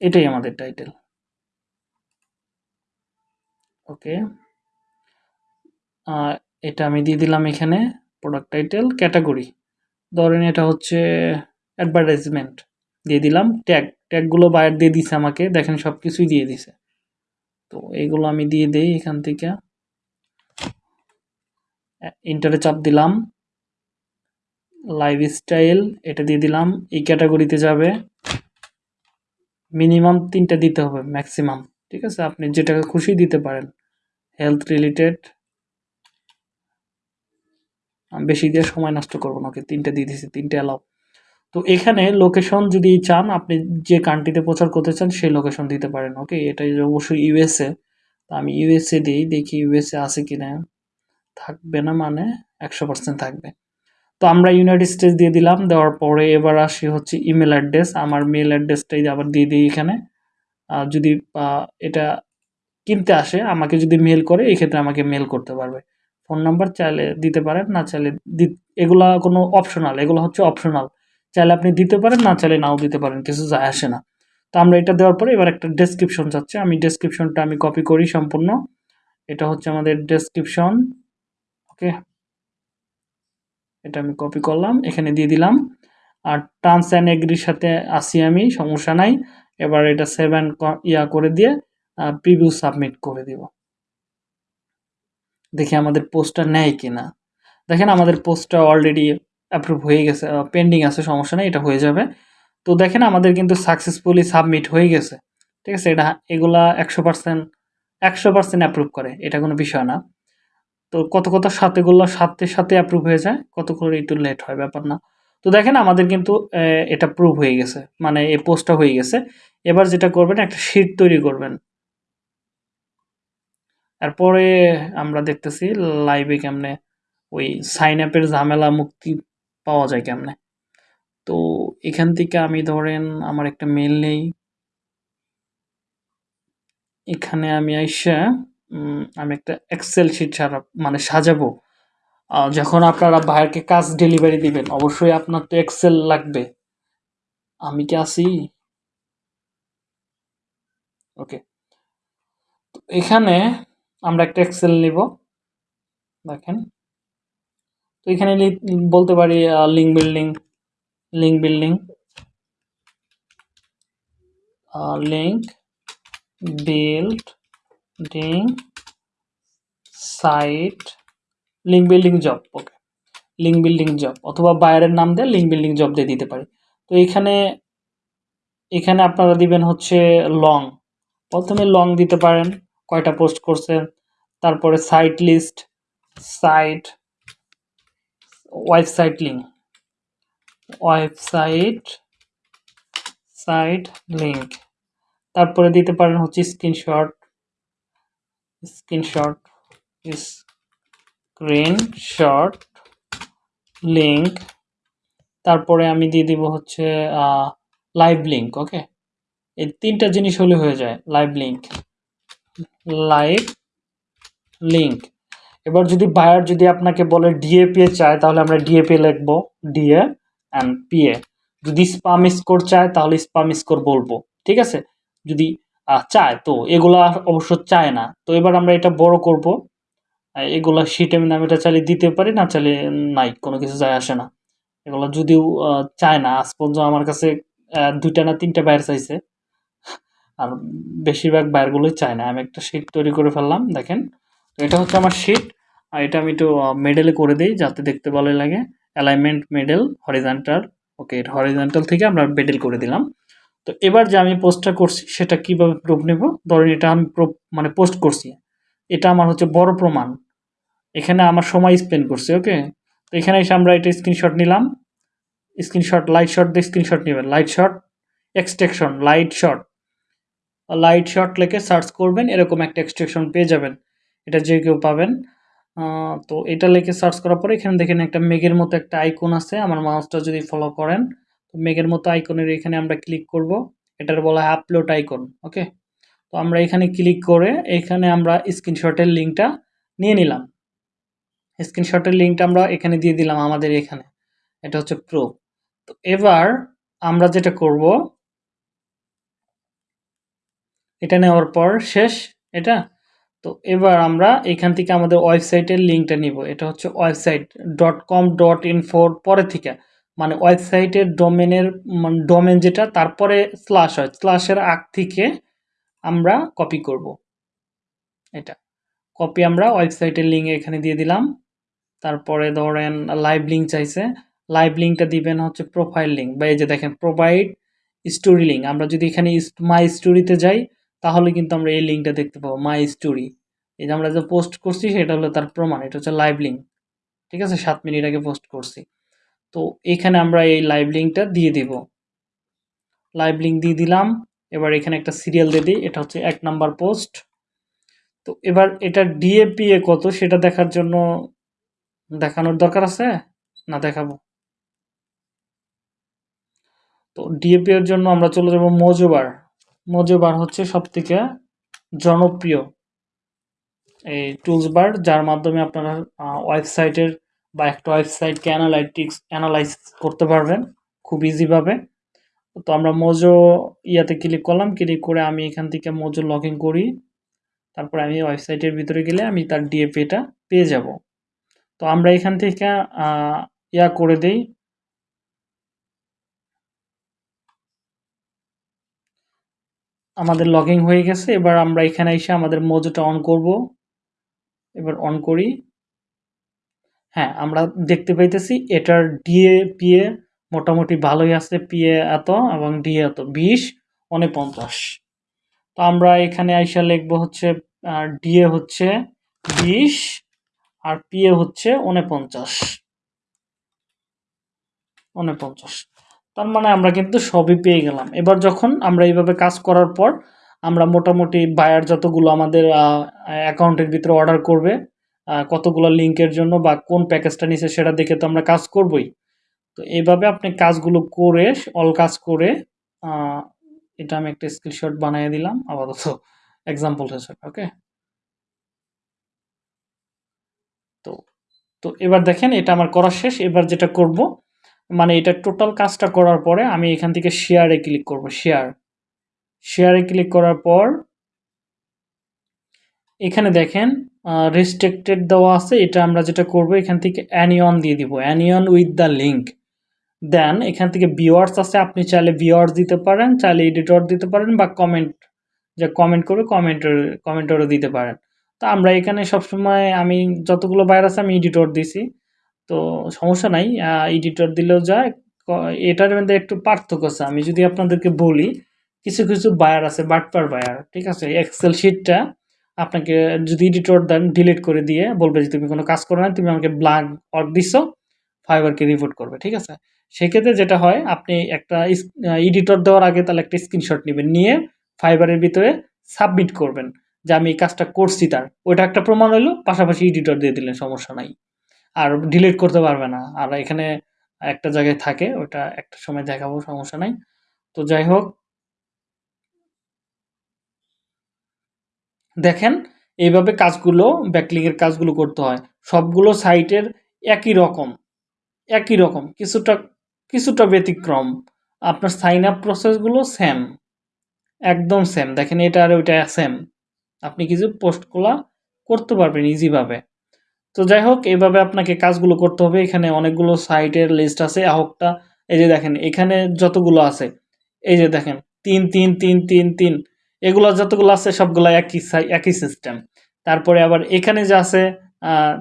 এটাই আমাদের টাইটেল ওকে এটা আমি দিয়ে দিলাম এখানে প্রোডাক্ট টাইটেল ক্যাটাগরি ধরেন এটা হচ্ছে অ্যাডভার্টাইজমেন্ট দিয়ে দিলাম। ট্যাগ ট্যাগগুলো বাইরে দিয়ে দিছে আমাকে, দেখেন সব কিছুই দিয়ে দিছে। তো এইগুলো আমি দিয়ে দেই এখান থেকে। ইন্টারে চাপ দিলাম। লাইফস্টাইল এটা দিয়ে দিলাম। এই ক্যাটাগরিতে যাবে। মিনিমাম তিনটা দিতে হবে ম্যাক্সিমাম ঠিক আছে? আপনি যেটাকে খুশি দিতে পারেন। হেলথ রিলেটেড বেশি দিয়ে সময় নষ্ট করব না, ওকে তিনটা দিয়ে দিয়েছি তিনটে অ্যালাউ তো এখানে লোকেশন যদি চান, আপনি যে কান্ট্রিতে প্রচার করতে চান, সেই লোকেশন দিতে পারেন ওকে এটা অবশ্যই ইউএসএ তো আমি ইউএসএ দিই, দেখি ইউএসএ আছে কি না থাকবে না মানে একশো পার্সেন্ট থাকবে। তো আমরা ইউনাইটেড স্টেটস দিয়ে দিলাম, দেওয়ার পরে এবার আসি হচ্ছে ইমেল অ্যাড্রেস আমার মেল অ্যাড্রেসটাই আবার দিয়ে দিই এখানে। যদি এটা কিনতে আসে, আমাকে যদি মেল করে এই ক্ষেত্রে আমাকে মেল করতে পারবে। ফোন নাম্বার চাইলে দিতে পারেন, না চাইলে এগুলা কোনো অপশনাল এগুলো হচ্ছে অপশনাল চাইলে আপনি দিতে পারেন, না চাইলে নাও দিতে পারেন, কিছু যায় আসে না। তো আমরা এটা দেওয়ার পরে এবার একটা ডেসক্রিপশন চাচ্ছে। আমি ডেসক্রিপশনটা আমি কপি করি সম্পূর্ণ। এটা হচ্ছে আমাদের ডেসক্রিপশন ওকে এটা আমি কপি করলাম, এখানে দিয়ে দিলাম। আর টার্মস অ্যান্ড এগ্রির সাথে আসি আমি, সমস্যা নাই। এবার এটা সেভেন ইয়া করে দিয়ে প্রিভিউ সাবমিট করে দিব। দেখি আমাদের পোস্টটা নেয় কিনা। দেখেন আমাদের পোস্টটা অলরেডি অ্যাপ্রুভ হয়ে গেছে পেন্ডিং আছে, সমস্যা নেই, এটা হয়ে যাবে। তো দেখেন আমাদের কিন্তু সাকসেসফুলি সাবমিট হয়ে গেছে। ঠিক আছে, এটা এগুলা একশো পার্সেন্ট একশো পার্সেন্ট অ্যাপ্রুভ করে, এটা কোনো বিষয় না। তো কত কত সাথেগুলো সাথে সাথে অ্যাপ্রুভ হয়ে যায়, কত করে একটু লেট হয়, ব্যাপার না। তো দেখেন আমাদের কিন্তু এটা প্রুভ হয়ে গেছে মানে এই পোস্টটা হয়ে গেছে। এবার যেটা করবেন, একটা শিট তৈরি করবেন। তারপরে আমরা দেখতেছি লাইভে কেমনে ওই সাইন আপের ঝামেলা মুক্তি পাওয়া যায় কেমনে? তো এখান থেকে আমি ধরেন আমার একটা মেল নেই। এখানে আমি আইসা আমি একটা এক্সেল শিট ছাড়া মানে সাজাবো। যখন আপনারা ভাইয়ারকে কাজ ডেলিভারি দিবেন, অবশ্যই আপনার তো এক্সেল লাগবে। আমি কি আছি? ওকে এখানে আমরা একটা এক্সেল নিব। দেখেন। তো এখানে বলতে পারি link building link building link building site link building job okay link building job অথবা বায়ারের নাম দিয়ে লিঙ্ক বিল্ডিং জব দিয়ে দিতে পারি। তো এখানে এখানে আপনারা দিবেন হচ্ছে লং প্রথমে লং দিতে পারেন, কয়টা পোস্ট করছেন, তারপরে site list site website link website site link তারপরে দিতে পারেন হচ্ছে স্ক্রিনশট স্ক্রিনশট স্ক্রিনশট লিঙ্ক তারপরে আমি দিয়ে দিব হচ্ছে লাইভ লিঙ্ক ওকে এই তিনটা জিনিস হলে হয়ে যায় লাইভ লিঙ্ক লাইভ লিঙ্ক এবার যদি বায়ার যদি আপনাকে বলে ডিএপিএ চায়, তাহলে আমরা ডিএপিএ লিখব ডিএ অ্যান্ড পিএ যদি স্পাম স্কোর চায়, তাহলে স্পাম স্কোর বলব, ঠিক আছে? যদি চায়, তো এগুলা অবশ্য চায় না। তো এবার আমরা এটা বড় করব। এগুলা শিটে আমি এটা চালিয়ে দিতে পারি, না চালিয়ে নাই, কোনো কিছু যায় আসে না। এগুলো যদিও চায় না, আজ পর্যন্ত আমার কাছে দুইটা না তিনটা বাইর চাইছে। আর বেশিরভাগ বাইরগুলোই চায় না। আমি একটা শিট তৈরি করে ফেললাম, দেখেন। এটা হচ্ছে আমার শিট আর এটা আমি একটু মেডেলে করে দিই যাতে দেখতে ভালো লাগে। Alignment middle horizontal okay horizontal থেকে আমরা মেডেল করে দিলাম। তো এবার যে আমি পোস্টটা করছি, সেটা কীভাবে প্রুফ নেব? ধরেন এটা আমি মানে পোস্ট করছি। এটা আমার হচ্ছে বড় প্রমাণ। এখানে আমার সময় স্পেন্ড করছে ওকে তো এখানে এসে আমরা এটা স্ক্রিনশট নিলাম। স্ক্রিনশট লাইট শট দিয়ে স্ক্রিনশট নেবেন। Light shot extraction light shot light shot লিখে সার্চ করবেন, এরকম একটা এক্সট্রাকশন পেয়ে যাবেন। এটা যে কেউ পাবেন। তো এটা লিখে সার্চ করার পরে এখানে দেখেন একটা মেঘের মতো একটা আইকন আছে, আমার মাউসটা যদি ফলো করেন, তো মেঘের মতো আইকনের এখানে আমরা ক্লিক করব। এটার বলা হয় আপলোড আইকন ওকে তো আমরা এখানে ক্লিক করে এখানে আমরা স্ক্রিনশটের লিঙ্কটা নিয়ে নিলাম। স্ক্রিনশটের লিঙ্কটা আমরা এখানে দিয়ে দিলাম আমাদের এখানে, এটা হচ্ছে প্রো তো এবার আমরা যেটা করব, এটা নেওয়ার পর শেষ, এটা তো এবার আমরা এখান থেকে আমাদের ওয়েবসাইটের লিঙ্কটা নিব। এটা হচ্ছে ওয়েবসাইট. ডট কম ডট ইনফোর পরে থেকে। মানে ওয়েবসাইটের ডোমেনের ডোমেন যেটা, তারপরে স্ল্যাশ হয়। স্ল্যাশের আগ থেকে আমরা কপি করব। এটা। কপি আমরা ওয়েবসাইটের লিঙ্ক এখানে দিয়ে দিলাম। তারপরে ধরেন লাইভ লিঙ্ক চাইছে। লাইভ লিঙ্কটা দিবেন হচ্ছে প্রোফাইল লিঙ্ক বা এই যে দেখেন প্রোভাইড স্টোরি লিঙ্ক আমরা যদি এখানে মাই স্টোরিতে যাই তাহলে কিন্তু আমরা এই লিঙ্কটা দেখতে পাবো মাই স্টোরি এই যে আমরা যে পোস্ট করছি, সেটা হলো তার প্রমাণ, এটা হচ্ছে লাইভ লিঙ্ক ঠিক আছে? সাত মিনিট আগে পোস্ট করছি। তো এখানে আমরা এই লাইভ লিঙ্কটা দিয়ে দিব। লাইভ লিঙ্ক দিয়ে দিলাম, এবার এখানে একটা সিরিয়াল দিয়ে দিই, এটা হচ্ছে এক নাম্বার পোস্ট তো এবার এটা ডিএপিএ কত, সেটা দেখার জন্য দেখানোর দরকার আছে? না, দেখাবো। তো ডিএপি এর জন্য আমরা চলে যাব মজোবার। মজোবার হচ্ছে সব থেকে জনপ্রিয় এই টুলস বার যার মাধ্যমে আপনারা ওয়েবসাইটের বা একটা ওয়েবসাইটকে অ্যানালাইটিক্স অ্যানালাইজ করতে পারবেন খুব ইজিভাবে তো আমরা মোজো ইয়াতে ক্লিক করলাম ক্লিক করে আমি এখান থেকে মোজো লগ করি। তারপর আমি ওয়েবসাইটের ভিতরে গেলে আমি তার ডিএপিটা পেয়ে যাব। তো আমরা এখান থেকে ইয়া করে দেই আমাদের লগইন হয়ে গেছে, এবার আমরা এখানে এসে আমাদের মোজোটা অন করব। এবার অন করি। হ্যাঁ আমরা দেখতে পাইতেছি, এটার ডিএ পিএ মোটামুটি ভালোই আছে পিএ এত এবং ডিএ এত, বিশ উনপঞ্চাশ তো আমরা এখানে আইসা লিখব হচ্ছে ডিএ হচ্ছে বিশ আর পিএ হচ্ছে উনপঞ্চাশ উনপঞ্চাশ তার মানে আমরা কিন্তু সবই পেয়ে গেলাম। এবার যখন আমরা এইভাবে কাজ করার পর আমরা মোটামুটি বায়ার যতগুলো আমাদের অ্যাকাউন্টের ভিতরে অর্ডার করবে কতগুলো লিঙ্কের জন্য বা কোন প্যাকেজটা নিছে সেটা দেখে তো আমরা কাজ করবই। তো এইভাবে আপনি কাজগুলো করে অল কাজ করে এটা আমি একটা স্ক্রিনশট বানিয়ে দিলাম, আপাতত এক্সাম্পল হিসেবে ওকে তো তো এবার দেখেন এটা আমার করা শেষ, এবার যেটা করব মানে এটা টোটাল কাজটা করার পরে আমি এখান থেকে শেয়ারে ক্লিক করব শেয়ার শেয়ারে ক্লিক করার পর এখানে দেখেন রেস্ট্রিক্টেড দেওয়া আছে, এটা আমরা যেটা করব, এখান থেকে অ্যানিয়ন দিয়ে দিব অ্যানিয়ন উইথ দ্য লিঙ্ক দেন এখান থেকে ভিওয়ার্স আছে, আপনি চাইলে ভিওয়ার্স দিতে পারেন, চাইলে এডিটর দিতে পারেন, বা কমেন্ট যে কমেন্ট করবে কমেন্টের কমেন্টরও দিতে পারেন। তো আমরা এখানে সবসময় আমি যতগুলো বাইর আছে, আমি এডিটর দিছি। তো সমস্যা নাই এডিটর দিলেও যায় এটার মধ্যে একটু পার্থক্য আছে। আমি যদি আপনাদেরকে বলি, কিছু কিছু বায়ার আছে, বাটপার বায়ার ঠিক আছে? এক্সেল শিটটা আপনাকে যদি এডিটর দেন ডিলিট করে দিয়ে বলবে যে, তুমি কোনো কাজ করো না তুমি আমাকে ব্ল্যাঙ্ক ওয়ার্ক দিচ্ছ ফাইবারকে রিপোর্ট করবে। ঠিক আছে? সেক্ষেত্রে যেটা হয়, আপনি একটা এডিটর দেওয়ার আগে তাহলে একটা স্ক্রিনশট নেবেন, নিয়ে ফাইবারের ভিতরে সাবমিট করবেন যে, আমি এই কাজটা করছি তার। ওইটা একটা প্রমাণ হলো পাশাপাশি এডিটর দিয়ে দিলেন, সমস্যা নাই। আর ডিলিট করতে পারবে না। আর এখানে একটা জায়গায় থাকে, ওটা একটা সময় দেখাবো, সমস্যা নাই। তো যাই হোক। দেখেন, এইভাবে কাজগুলো ব্যাকলিংয়ের কাজগুলো করতে হয়। সবগুলো সাইটের একই রকম একই রকম, কিছুটা কিছুটা ব্যতিক্রম। আপনার সাইন আপ প্রসেসগুলো সেম একদম সেম দেখেন, এটা আর ওইটা সেম আপনি কিছু পোস্টগুলো করতে পারবেন ইজিভাবে তো যাই হোক এইভাবে আপনাকে কাজগুলো করতে হবে। এখানে অনেকগুলো সাইটের লিস্ট আছে আহকটা এই যে দেখেন, এখানে যতগুলো আছে, এই যে দেখেন, তিন তিন তিন তিন তিন। এগুলো যতগুলো আছে, সবগুলো একই একই সিস্টেম তারপরে আবার এখানে যে আছে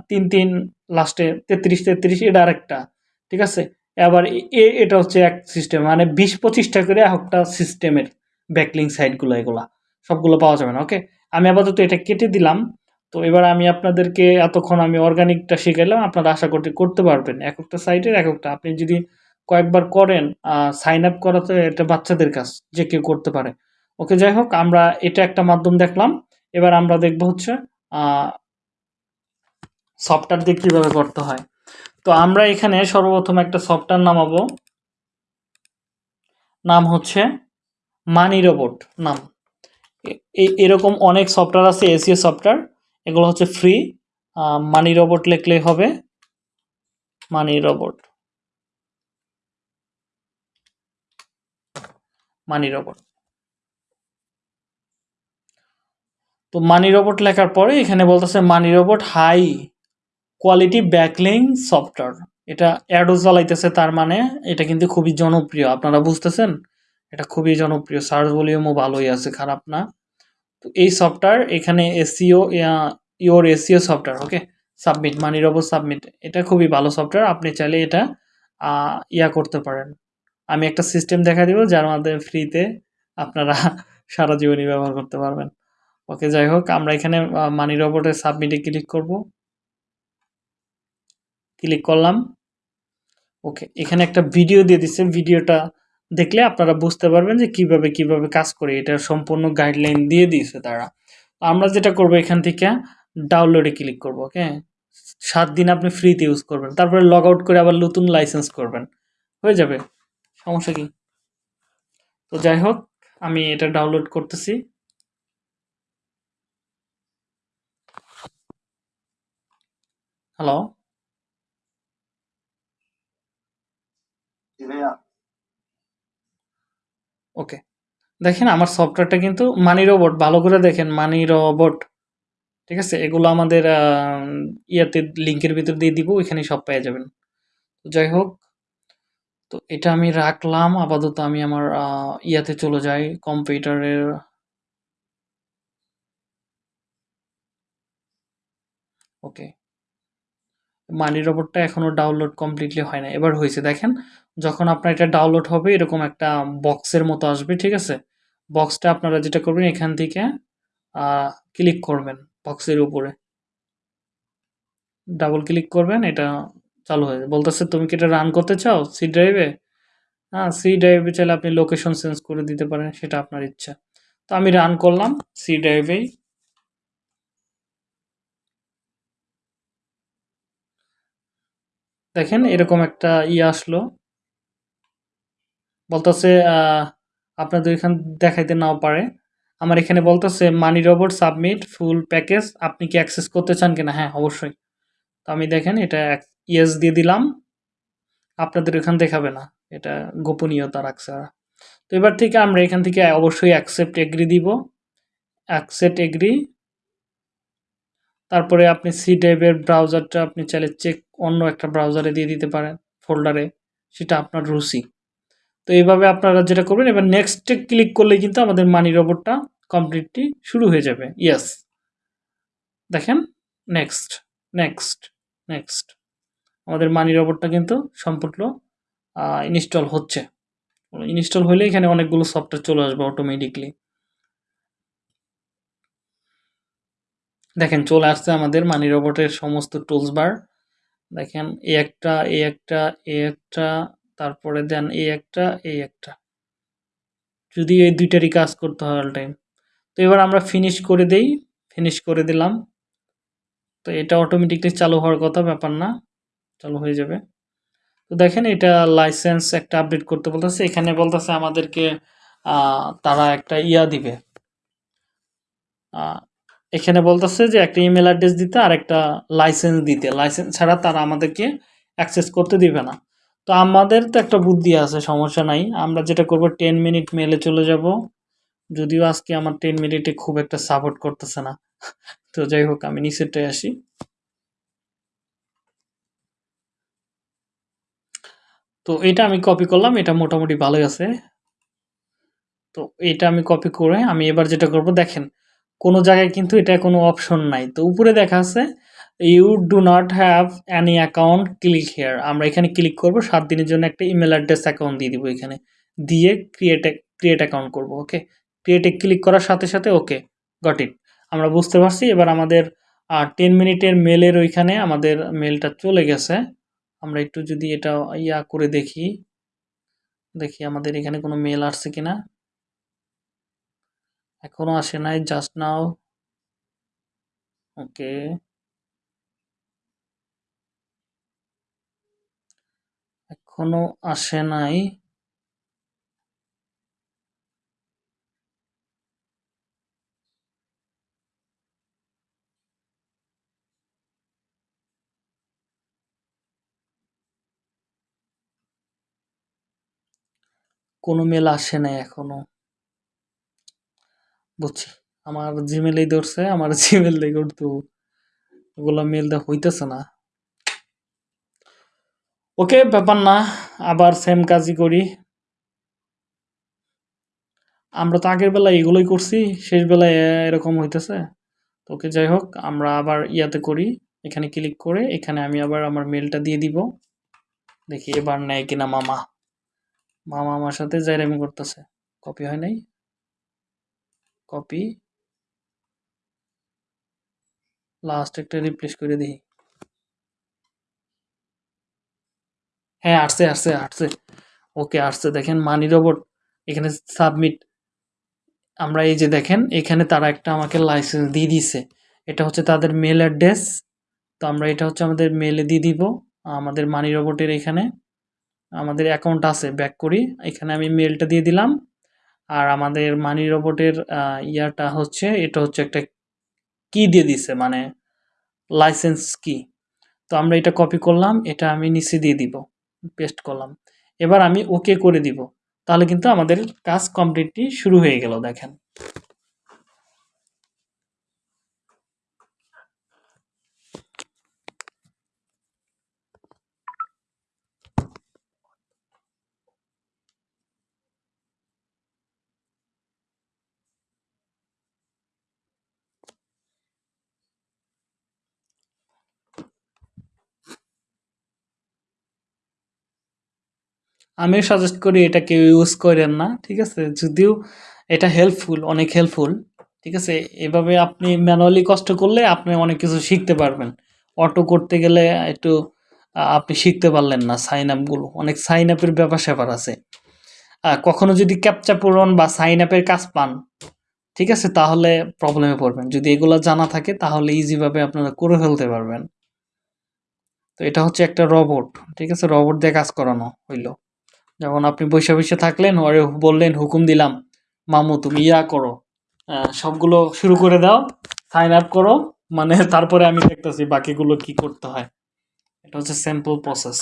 তিন তিন লাস্টে তেত্রিশ তেত্রিশ, এটা আরেকটা, ঠিক আছে? আবার এ- এটা হচ্ছে এক সিস্টেম মানে বিশ, পঁচিশটা করে একটা সিস্টেমের ব্যাকলিং সাইটগুলো এগুলা। সবগুলো পাওয়া যাবে না ওকে আমি আপাতত এটা কেটে দিলাম। তো এবার আমি আপনাদেরকে এতক্ষণ আমি অর্গানিকটা শিখাইলাম, আপনারা আশা করতে করতে পারবেন। এক একটা সাইটের এক একটা। আপনি যদি কয়েকবার করেন সাইন আপ করা তো এটা বাচ্চাদের কাজ, যে কেউ করতে পারে। ওকে, যাই হোক, আমরা এটা একটা মাধ্যম দেখলাম। এবার আমরা দেখব হচ্ছে সফটওয়্যার দিয়ে কীভাবে করতে হয়। তো আমরা এখানে সর্বপ্রথম একটা সফটওয়্যার নামাবো। নাম হচ্ছে মানি রোবট নাম। এরকম অনেক সফটওয়্যার আছে এসিও সফটওয়্যার এগুলো হচ্ছে ফ্রি মানি রোবট লিখলেই হবে মানি রোবট মানি রোবট তো মানি রোবট লেখার পরে এখানে বলতেছে Money Robot high quality backlink software এটা অ্যাডও চালাইতেছে তার মানে এটা কিন্তু খুবই জনপ্রিয়, আপনারা বুঝতেছেন? এটা খুবই জনপ্রিয় সার্চ ভলিউমও ভালোই আছে, খারাপ না। তো এই সফটওয়্যার এখানে SEO your SEO software okay submit Money Robot submit এটা খুবই ভালো সফটওয়্যার আপনি চাইলে এটা ইয়া করতে পারেন। আমি একটা সিস্টেম দেখা দিব, যার মাধ্যমে ফ্রিতে আপনারা সারা জীবনই ব্যবহার করতে পারবেন। ওকে যাই হোক, আমরা এখানে মানি রোবটের সাবমিটে ক্লিক করব। ক্লিক করলাম। ওকে এখানে একটা ভিডিও দিয়ে দিচ্ছে ভিডিওটা দেখলে আপনারা বুঝতে পারবেন যে কীভাবে কীভাবে কাজ করে। এটার সম্পূর্ণ গাইডলাইন দিয়ে দিয়েছে তারা। আমরা যেটা করব এখান থেকে ডাউনলোডে ক্লিক করব, ওকে? সাত দিন আপনি ফ্রিতে ইউজ করবেন। তারপরে লগ আউট করে আবার নতুন লাইসেন্স করবেন। হয়ে যাবে? সমস্যা কি? তো যাই হোক, আমি এটা ডাউনলোড করতেছি। হ্যালো ওকে দেখেন আমার সফটওয়্যারটা কিন্তু মানি রোবট ভালো করে দেখেন মানি রোবট ঠিক আছে? এগুলো আমাদের ইয়াতে লিঙ্কের ভিতর দিয়ে দিব ওইখানে সব পেয়ে যাবেন। তো যাই হোক, তো এটা আমি রাখলাম, আপাতত আমি আমার ইয়াতে চলে যাই কম্পিউটারের ওকে মানি রোবটটা এখনও ডাউনলোড কমপ্লিটলি হয় না এবার হয়েছে, দেখেন, যখন আপনার এটা ডাউনলোড হবে, এরকম একটা বক্সের মতো আসবে, ঠিক আছে? বক্সটা আপনারা যেটা করবেন, এখান থেকে ক্লিক করবেন বক্সের উপরে। ডাবল ক্লিক করবেন, এটা চালু হয়ে যাবে। বলতেছে, তুমি কি এটা রান করতে চাও? সি ড্রাইভে হ্যাঁ সি ড্রাইভে চাইলে আপনি লোকেশন চেঞ্জ করে দিতে পারেন, সেটা আপনার ইচ্ছা। তো আমি রান করলাম সি ড্রাইভেই দেখেন এরকম একটা ইয়ে আসলো। বলতেছে আপনাদের এখান দেখাইতে নাও পারে। আমার এখানে বলতেছে, Money Robot, submit, full package, আপনি কি অ্যাক্সেস করতে চান কিনা? হ্যাঁ অবশ্যই। তো আমি দেখেন, এটা ইয়েস দিয়ে দিলাম। আপনাদের এখান দেখাবে না। এটা গোপনীয়তা রাখছে তো এবার থেকে আমরা এখান থেকে অবশ্যই অ্যাকসেপ্ট এগ্রি দিব। অ্যাকসেপ্ট এগ্রি তারপরে আপনি সি ড্রাইভের ব্রাউজারটা আপনি চাইলে চেক অন্য একটা ব্রাউজারে দিয়ে দিতে পারেন ফোল্ডারে সেটা আপনার রুচি তো এইভাবে আপনারা যেটা করবেন, এবার নেক্সটে ক্লিক করলে কিন্তু আমাদের মানি রোবটটা কমপ্লিটলি শুরু হয়ে যাবে। ইয়েস দেখেন? নেক্সট নেক্সট নেক্সট আমাদের মানি রোবটটা কিন্তু সম্পূর্ণ ইনস্টল হচ্ছে। ইনস্টল হলে এখানে অনেকগুলো সফটওয়্যার চলে আসবে অটোমেটিকলি দেখেন, চলে আসছে আমাদের মানি রোবটের সমস্ত টুলস বার দেখেন এই একটা এই একটা এই একটা, তারপরে দেন এই একটা এই একটা। যদি এই দুইটারই কাজ করতে হয় অল টাইম তো এবার আমরা ফিনিশ করে দেই ফিনিশ করে দিলাম। তো এটা অটোমেটিকলি চালু হওয়ার কথা, ব্যাপার না। চালু হয়ে যাবে। তো দেখেন, এটা লাইসেন্স একটা আপডেট করতে বলতেছে। এখানে বলতেছে আমাদেরকে তারা একটা ইয়া দিবে। এখানে বলতেছে যে একটা ইমেল অ্যাড্রেস দিতে আর একটা লাইসেন্স দিতে। লাইসেন্স ছাড়া তারা আমাদেরকে অ্যাক্সেস করতে দিবে না। তো আমাদের তো একটা বুদ্ধি আছে, সমস্যা নাই। আমরা যেটা করব টেন মিনিট মেলে চলে যাব। যদিও আজকে আমার টেন মিনিটে খুব একটা সাপোর্ট করতেছে না। তো যাই হোক, আমি নিচেরটায় আসি। তো এটা আমি কপি করলাম, এটা মোটামুটি ভালোই আছে। তো এটা আমি কপি করে আমি এবার যেটা করব, দেখেন কোনো জায়গায় কিন্তু এটা কোনো অপশন নাই। তো উপরে দেখা আছে you do not have any account click here আমরা এখানে ক্লিক করব, সাত দিনের জন্য একটা ইমেল অ্যাড্রেস অ্যাকাউন্ট দিয়ে দিব এখানে। দিয়ে ক্রিয়েট ক্রিয়েট অ্যাকাউন্ট করব ওকে ক্রিয়েটে ক্লিক করার সাথে সাথে ওকে গট ইট আমরা বুঝতে পারছি, এবার আমাদের টেন মিনিটের মেলের ওইখানে আমাদের মেলটা চলে গেছে। আমরা একটু যদি এটা ইয়া করে দেখি। দেখি আমাদের এখানে কোনো মেল আসছে কিনা। এখনও আসে নাই জাস্ট নাও ওকে এখনও আসে নাই। কোনো মেল আসে নাই এখনও। বুঝছি। আমার জিমেলেই ধরছে, আমার জিমেল দিয়ে করতো ওগুলো মেল দেওয়া হইতেছে না। ওকে, ব্যাপার না, আবার সেম কাজই করি। আমরা তো আগের বেলায় এগুলোই করছি, শেষ বেলায় এরকম হইতেছে। তো ওকে যাই হোক, আমরা আবার ইয়াতে করি, এখানে ক্লিক করে, এখানে আমি আবার আমার মেলটা দিয়ে দিব। দেখি এবার নেয় কিনা মামা। মামা আমার সাথে জাইরামি করতেছে। কপি হয় নাই? কপি। লাস্ট একটা রিপ্লেস করে দিই। হ্যাঁ আসছে আসছে আসছে। ওকে আসছে। দেখেন মানি রোবট এখানে সাবমিট আমরা এই যে দেখেন, এখানে তারা একটা আমাকে লাইসেন্স দিয়ে দিছে এটা হচ্ছে তাদের মেল অ্যাড্রেস তো আমরা এটা হচ্ছে আমাদের মেলে দিয়ে দিব। আমাদের মানি রোবটের এখানে আমাদের অ্যাকাউন্ট আছে ব্যাক করি। এখানে আমি মেলটা দিয়ে দিলাম। আর আমাদের মানি রোবটের ইয়াটা হচ্ছে, এটা হচ্ছে একটা কি দিয়ে দিছে মানে লাইসেন্স কি তো আমরা এটা কপি করলাম, এটা আমি নিচে দিয়ে দিব পেস্ট করলাম। এবার আমি ওকে করে দিব। তাহলে কিন্তু আমাদের কাজ কমপ্লিটলি শুরু হয়ে গেল, দেখেন। আমিও সাজেস্ট করি এটা কেউ ইউজ করেন না, ঠিক আছে? যদিও এটা হেল্পফুল অনেক হেল্পফুল ঠিক আছে? এভাবে আপনি ম্যানুয়ালি কষ্ট করলে আপনি অনেক কিছু শিখতে পারবেন। অটো করতে গেলে একটু আপনি শিখতে পারলেন না সাইন আপগুলো অনেক সাইন আপের ব্যাপার স্যাপার আছে। কখনো যদি ক্যাপচা পূরণ বা সাইন আপের কাজ পান, ঠিক আছে? তাহলে প্রবলেমে পড়বেন। যদি এগুলো জানা থাকে, তাহলে ইজিভাবে আপনারা করে ফেলতে পারবেন। তো এটা হচ্ছে একটা রবট ঠিক আছে? রবট দিয়ে কাজ করানো হইল। যেমন আপনি বসে বসে থাকলেন, ওরে বললেন, হুকুম দিলাম। মামু, তুমি ইয়া করো। সবগুলো শুরু করে দাও সাইন আপ করো মানে তারপরে আমি দেখতেছি বাকিগুলো কি করতে হয়। এটা হচ্ছে স্যাম্পল প্রসেস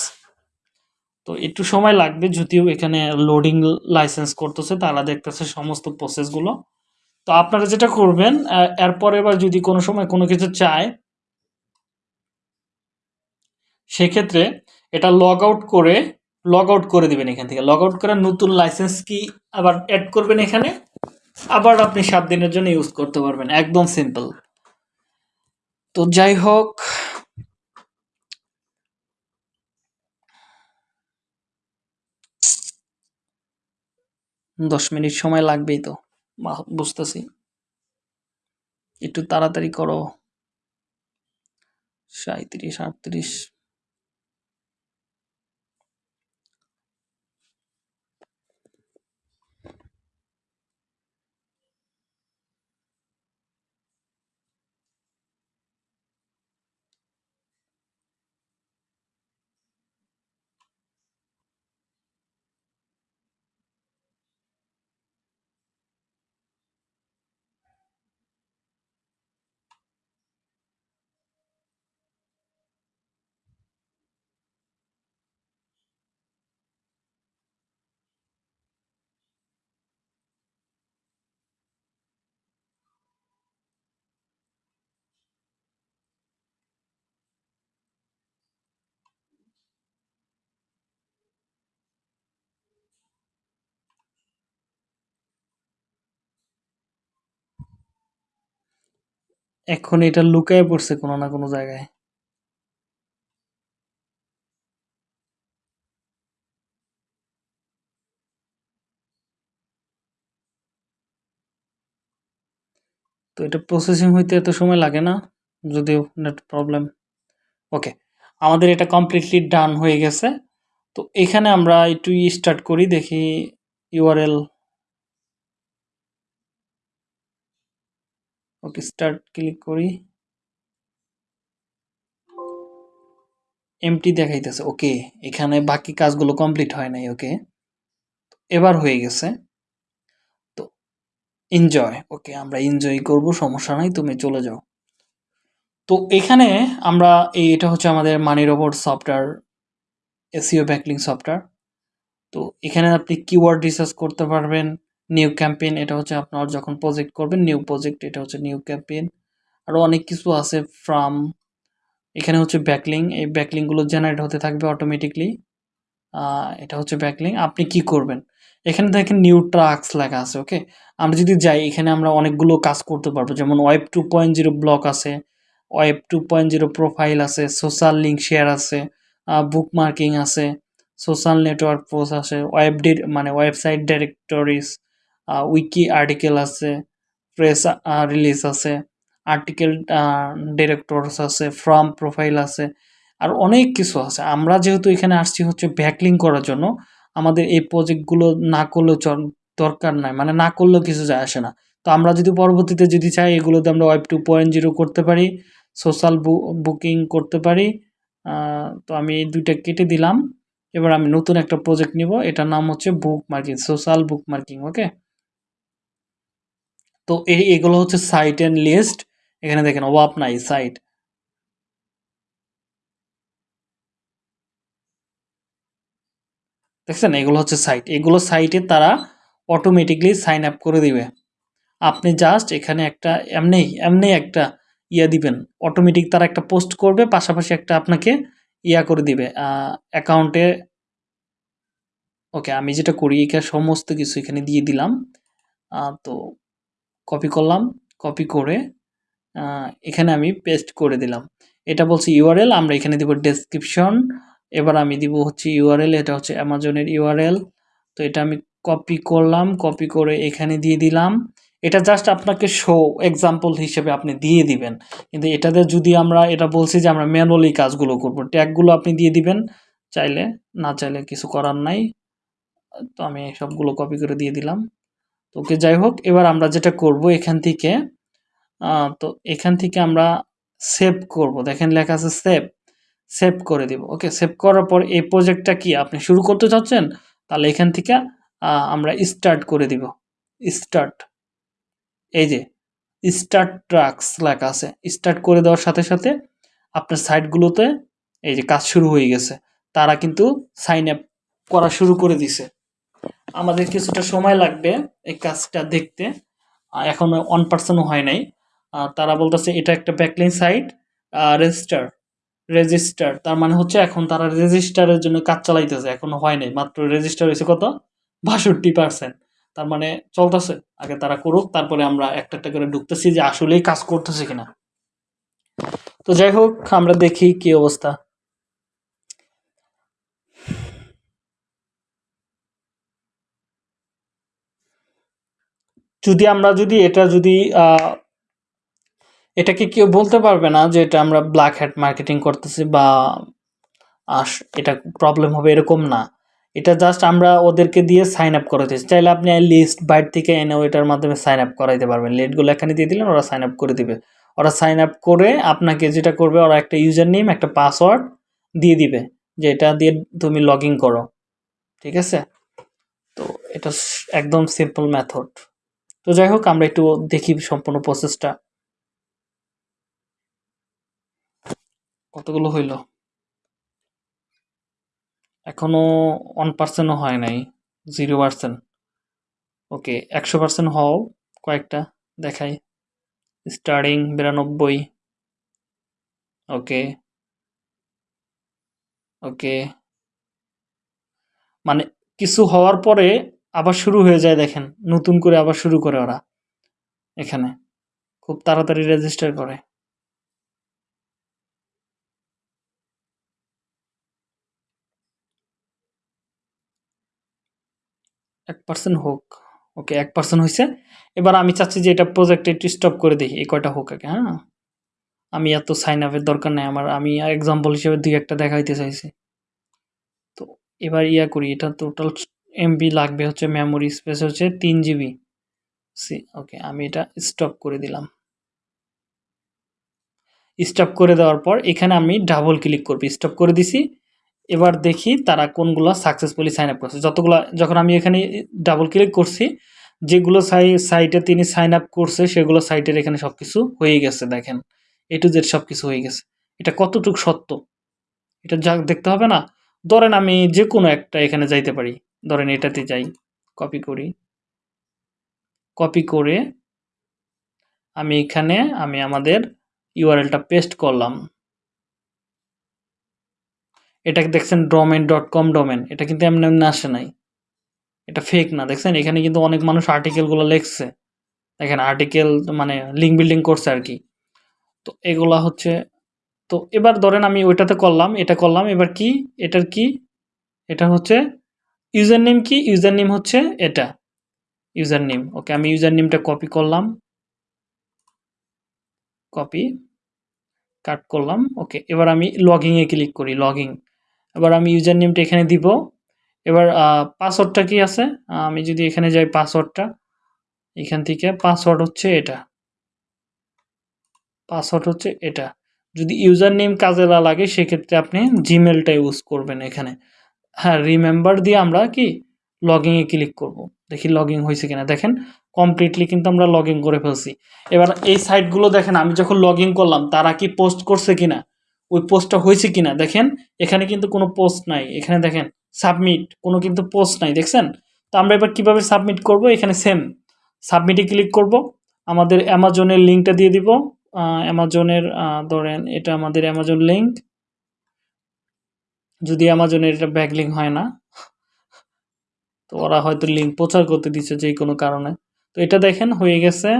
তো একটু সময় লাগবে, যদিও এখানে লোডিং লাইসেন্স করতেছে, তারা দেখতেছে সমস্ত প্রসেসগুলো তো আপনারা যেটা করবেন এরপর এবার যদি কোনো সময় কোনো কিছু চায়, সেক্ষেত্রে এটা লগ আউট করে লগ আউট করে দিবেন এখান থেকে। লগ আউট করে নতুন লাইসেন্স কি আবার অ্যাড করবেন এখানে? আবার আপনি সাত দিনের জন্য ইউজ করতে পারবেন, একদম সিম্পল তো যাই হোক, দশ মিনিট সময় লাগবেই তো বুঝতেছি। একটু তাড়াতাড়ি করো। সাঁত্রিশ আটত্রিশ। এখন এটা লুকায় পড়ছে কোনো না কোনো জায়গায়। তো এটা প্রসেসিং হইতে এত সময় লাগে না, যদিও নেট প্রবলেম ওকে আমাদের এটা কমপ্লিটলি ডান হয়ে গেছে। তো এখানে আমরা একটু স্টার্ট করি, দেখি ইউআরএল ওকে স্টার্ট ক্লিক করি। এমটি দেখাইতেছে ওকে এখানে বাকি কাজগুলো কমপ্লিট হয় নাই ওকে এবার হয়ে গেছে। তো এনজয় ওকে আমরা এনজয় করব, সমস্যা নাই, তুমি চলে যাও। তো এখানে আমরা এই, এটা হচ্ছে আমাদের Money Robot software SEO backlink software তো এখানে আপনি কিওয়ার্ড রিসার্চ করতে পারবেন নিউ ক্যাম্পেইন এটা হচ্ছে আপনার যখন প্রজেক্ট করবেন নিউ প্রজেক্ট এটা হচ্ছে নিউ ক্যাম্পেইন আরও অনেক কিছু আছে ফ্রাম এখানে হচ্ছে ব্যাকলিং এই ব্যাকলিংগুলো জেনারেট হতে থাকবে অটোমেটিকলি এটা হচ্ছে ব্যাকলিং আপনি কি করবেন? এখানে দেখেন নিউ ট্রাক্স লেখা আছে ওকে আমরা যদি যাই, এখানে আমরা অনেকগুলো কাজ করতে পারব, যেমন web two point zero blog আছে web two point zero profile আছে সোশ্যাল লিঙ্ক শেয়ার আছে বুক মার্কিং আছে সোশ্যাল নেটওয়ার্ক পোস্ট আছে ওয়েব মানে ওয়েবসাইট ডিরেক্টরিজ উইকি আর্টিকেল আছে প্রেস রিলিজ আছে আর্টিকেল ডিরেক্টরস আছে ফ্রম প্রোফাইল আছে, আর অনেক কিছু আছে। আমরা যেহেতু এখানে আসছি হচ্ছে ব্যাকলিং করার জন্য, আমাদের এই প্রজেক্টগুলো না করলেও দরকার নাই। মানে না করলেও কিছু যায় আসে না। তো আমরা যদি পরবর্তীতে যদি চাই, এগুলোতে আমরা ওয়েব টু পয়েন্ট জিরো করতে পারি সোশ্যাল বুকিং করতে পারি তো আমি এই দুইটা কেটে দিলাম। এবার আমি নতুন একটা প্রজেক্ট নিব, এটার নাম হচ্ছে bookmarking social bookmarking okay তো এই, এগুলো হচ্ছে সাইট অ্যান্ড লিস্ট এখানে দেখেন অভাব নাই সাইট দেখছেন? এগুলো হচ্ছে সাইট এগুলো সাইটে তারা অটোমেটিকলি সাইন আপ করে দিবে। আপনি জাস্ট এখানে একটা, এমনি এমনি একটা ইয়া দিবেন। অটোমেটিক তারা একটা পোস্ট করবে, পাশাপাশি একটা আপনাকে ইয়া করে দিবে। অ্যাকাউন্টে ওকে, আমি যেটা করি, এখানে সমস্ত কিছু এখানে দিয়ে দিলাম। তো কপি করলাম কপি করে এখানে আমি পেস্ট করে দিলাম। এটা বলছি ইউআরএল আমরা এখানে দিব ডেসক্রিপশন এবার আমি দিব হচ্ছে ইউআরএল এটা হচ্ছে অ্যামাজনের ইউআরএল তো এটা আমি কপি করলাম কপি করে এখানে দিয়ে দিলাম। এটা জাস্ট আপনাকে শো এক্সাম্পল হিসেবে আপনি দিয়ে দিবেন। কিন্তু এটাতে যদি আমরা, এটা বলছি যে আমরা ম্যানুয়ালি কাজগুলো করব ট্যাগগুলো আপনি দিয়ে দিবেন, চাইলে না চাইলে কিছু করার নাই। তো আমি সবগুলো কপি করে দিয়ে দিলাম। ওকে, যাই হোক, এবার আমরা যেটা করব এখান থেকে তো এখান থেকে আমরা সেভ করব। দেখেন লেখা আছে সেভ সেভ করে দিব। ওকে সেভ করার পর এই প্রজেক্টটা কি? আপনি শুরু করতে চাচ্ছেন, তাহলে এখান থেকে আমরা স্টার্ট করে দিব। স্টার্ট এই যে স্টার্ট ট্রাক্স লেখা আছে। স্টার্ট করে দেওয়ার সাথে সাথে আপনার সাইটগুলোতে এই যে, কাজ শুরু হয়ে গেছে। তারা কিন্তু সাইন আপ করা শুরু করে দিছে। আমাদের কিছুটা সময় লাগবে এই কাজটা দেখতে। এখনও ওয়ান পার্সেন্টও হয় নাই। তারা বলতেছে, এটা একটা ব্যাকলাইন সাইট রেজিস্টার রেজিস্টার তার মানে হচ্ছে এখন তারা রেজিস্টারের জন্য কাজ চালাইতেছে। এখনও হয় নাই। মাত্র রেজিস্টার হয়েছে কত? বাষট্টি পার্সেন্ট তার মানে চলতেছে। আগে তারা করুক, তারপরে আমরা একটা একটা করে ঢুকতেছি যে আসলেই কাজ করতেছে কিনা। তো যাই হোক, আমরা দেখি কি অবস্থা। যদি আমরা যদি এটা যদি এটাকে কেউ বলতে পারবে না যে এটা আমরা ব্ল্যাক হ্যাট মার্কেটিং করতেছি বা আস এটা প্রবলেম হবে এরকম না। এটা জাস্ট আমরা ওদেরকে দিয়ে সাইন আপ করাতেছি চাইলে আপনি লিস্ট বাইর থেকে এনেও এটার মাধ্যমে সাইন আপ করাইতে পারবেন। লিস্টগুলো এখানে দিয়ে দিলেন, ওরা সাইন আপ করে দিবে। ওরা সাইন আপ করে আপনাকে যেটা করবে, ওরা একটা ইউজার নেম একটা পাসওয়ার্ড দিয়ে দিবে যে এটা দিয়ে তুমি লগ করো। ঠিক আছে? তো এটা একদম সিম্পল মেথড তো যাই হোক, আমরা একটু দেখি সম্পূর্ণ প্রসেসটা কতগুলো হইল? এখনও ওয়ান পার্সেন্টও হয় নাই জিরো পার্সেন্ট ওকে, একশো পার্সেন্ট হও কয়েকটা, দেখাই। স্টার্টিং বিরানব্বই। ওকে। ওকে। মানে কিছু হওয়ার পরে আবার শুরু হয়ে যায় দেখেন, নতুন করে আবার শুরু করে ওরা এখানে। খুব তাড়াতাড়ি রেজিস্টার করে। এক পার্সেন্ট হোক। ওকে, এক পার্সেন্ট হয়েছে এবার আমি চাচ্ছি যে এটা প্রজেক্টে একটু স্টপ করে দেখি এই কয়টা হোক আগে হ্যাঁ? আমি এত সাইন আপের দরকার নেই, আমার, আমি এক্সাম্পল হিসেবে দুই একটা দেখাইতে চাইছি। তো এবার ইয়া করি, এটা টোটাল এমবি লাগবে হচ্ছে মেমোরি স্পেস হচ্ছে তিন জিবি সি ওকে আমি এটা স্টপ করে দিলাম। স্টপ করে দেওয়ার পর এখানে আমি ডাবল ক্লিক করব। স্টপ করে দিছি। এবার দেখি তারা কোনগুলো সাকসেসফুলি সাইন আপ করছে। যতগুলো, যখন আমি এখানে ডাবল ক্লিক করছি, যেগুলো সাই সাইটে তিনি সাইন আপ করছে, সেগুলো সাইটের এখানে সব কিছু হয়ে গেছে, দেখেন। এ টু জেড সব কিছু হয়ে গেছে। এটা কতটুক সত্য? এটা যা দেখতে হবে না? ধরেন আমি যে কোনো একটা এখানে যাইতে পারি। ধরেন এটাতে যাই কপি করি। কপি করে আমি এখানে, আমি আমাদের ইউআরএলটা পেস্ট করলাম। এটা দেখছেন ডোমেন ডট কম ডোমেন এটা কিন্তু এমনি এমনি আসে নাই। এটা ফেক না, দেখছেন? এখানে কিন্তু অনেক মানুষ আর্টিকেলগুলো লিখছে। দেখেন আর্টিকেল মানে লিঙ্ক বিল্ডিং করছে আর কি। তো এগুলা হচ্ছে, তো এবার ধরেন আমি ওইটাতে করলাম, এটা করলাম, এবার কি? এটার কি? এটা হচ্ছে ইউজার নেম কি? ইউজার নেম হচ্ছে এটা। ইউজার নেম ওকে, আমি ইউজার নেমটা কপি করলাম। কপি কাট করলাম। ওকে, এবার আমি লগিংয়ে ক্লিক করি লগিং এবার আমি ইউজার নেমটা এখানে দিব। এবার পাসওয়ার্ডটা কি আছে? আমি যদি এখানে যাই পাসওয়ার্ডটা এখান থেকে পাসওয়ার্ড হচ্ছে এটা। পাসওয়ার্ড হচ্ছে এটা। যদি ইউজার নেম কাজে না লাগে, সেক্ষেত্রে আপনি জিমেলটা ইউজ করবেন এখানে। হ্যাঁ রিমেম্বার দিয়ে আমরা কি লগিংয়ে ক্লিক করব। দেখি লগইন হয়েছে কিনা। দেখেন কমপ্লিটলি কিন্তু আমরা লগ করে ফেলছি। এবার এই সাইটগুলো দেখেন, আমি যখন লগ করলাম, তারা কি পোস্ট করছে কিনা? ওই পোস্টটা হয়েছে কিনা? দেখেন, এখানে কিন্তু কোনো পোস্ট নাই। এখানে দেখেন সাবমিট কোনো কিন্তু পোস্ট নাই, দেখছেন? তো আমরা এবার কীভাবে সাবমিট করব? এখানে সেম সাবমিটে ক্লিক করব। আমাদের অ্যামাজনের লিঙ্কটা দিয়ে দিব। অ্যামাজনের ধরেন, এটা আমাদের অ্যামাজন লিঙ্ক যদি অ্যামাজনের এটা ব্যাক লিঙ্ক হয় না, তো ওরা হয়তো লিঙ্ক প্রচার করতে দিচ্ছে যে কোনো কারণে। তো এটা দেখেন, হয়ে গেছে।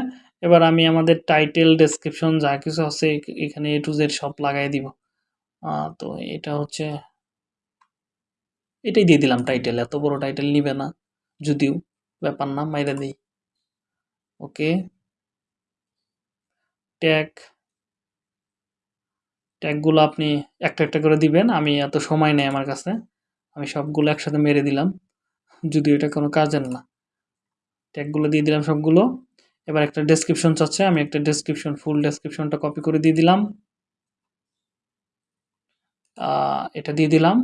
এবার আমি আমাদের টাইটেল ডেসক্রিপশন যা কিছু আছে এখানে এ টু জেড সব লাগাই দিব। তো এটা হচ্ছে, এটাই দিয়ে দিলাম টাইটেল এত বড় টাইটেল নিবে না, যদিও, ব্যাপার না, মাইরা দিই। ওকে ট্যাগ ট্যাগগুলো আপনি একটা একটা করে দিবেন। আমি এত সময় নেই আমার কাছে। আমি সবগুলো একসাথে মেরে দিলাম। যদিও এটা কোনো কাজের না। ট্যাগগুলো দিয়ে দিলাম সবগুলো। এবার একটা ডেসক্রিপশন চাচ্ছে। আমি একটা ডেসক্রিপশন ফুল ডেসক্রিপশনটা কপি করে দিয়ে দিলাম। এটা দিয়ে দিলাম।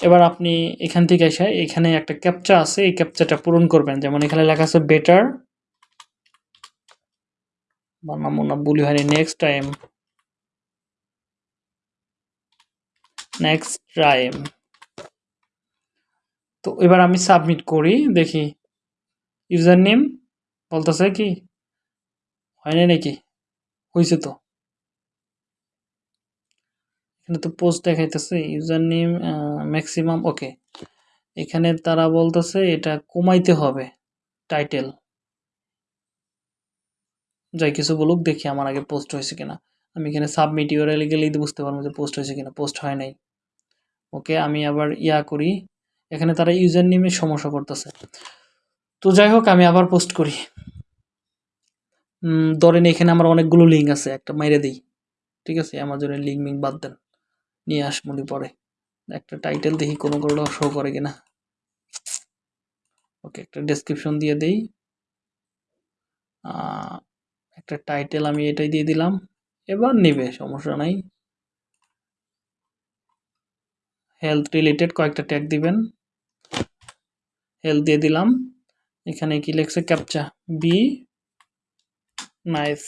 এবার আপনি এখান থেকে এসে এখানে একটা ক্যাপচা আছে। এই ক্যাপচাটা পূরণ করবেন। যেমন এখানে লেখা আছে বেটার বানামো না বলি হয়নি নেক্সট টাইম নেক্সট টাইম তো এবার আমি সাবমিট করি, দেখি ইউজার নেম বলতেছে কি? হয়নি নাকি? হয়েছে তো। এখানে তো পোস্ট দেখাইতেছে ইউজার নেম ম্যাক্সিমাম ওকে এখানে তারা বলতেছে এটা কমাইতে হবে টাইটেল যাই, কিছু বলুক, দেখি আমার আগে পোস্ট হয়েছে কিনা। আমি এখানে সাবমিট ইউআরএল গেলেই বুঝতে পারব যে পোস্ট হয়েছে কিনা। পোস্ট হয় নাই। ওকে আমি আবার ইয়া করি। এখানে তারা ইউজার নেমে সমস্যা করতেছে। তো যাই হোক, আমি আবার পোস্ট করি। ধরেন এখানে আমার অনেকগুলো লিঙ্ক আছে, একটা মাইরে দিই। ঠিক আছে? অ্যামাজনের লিঙ্ক মিঙ্ক বাদ দেন। নিয়ে আসমনি পরে। একটা টাইটেল দেখি, কোনো কোনো শো করে কিনা ওকে, একটা ডেসক্রিপশন দিয়ে দেই। একটা টাইটেল আমি এটাই দিয়ে দিলাম। এবার নেবে, সমস্যা নাই। হেলথ রিলেটেড কয়েকটা ট্যাগ দিবেন। হেলথ দিয়ে দিলাম। এখানে কি লেখছে? ক্যাপচা বি নাইস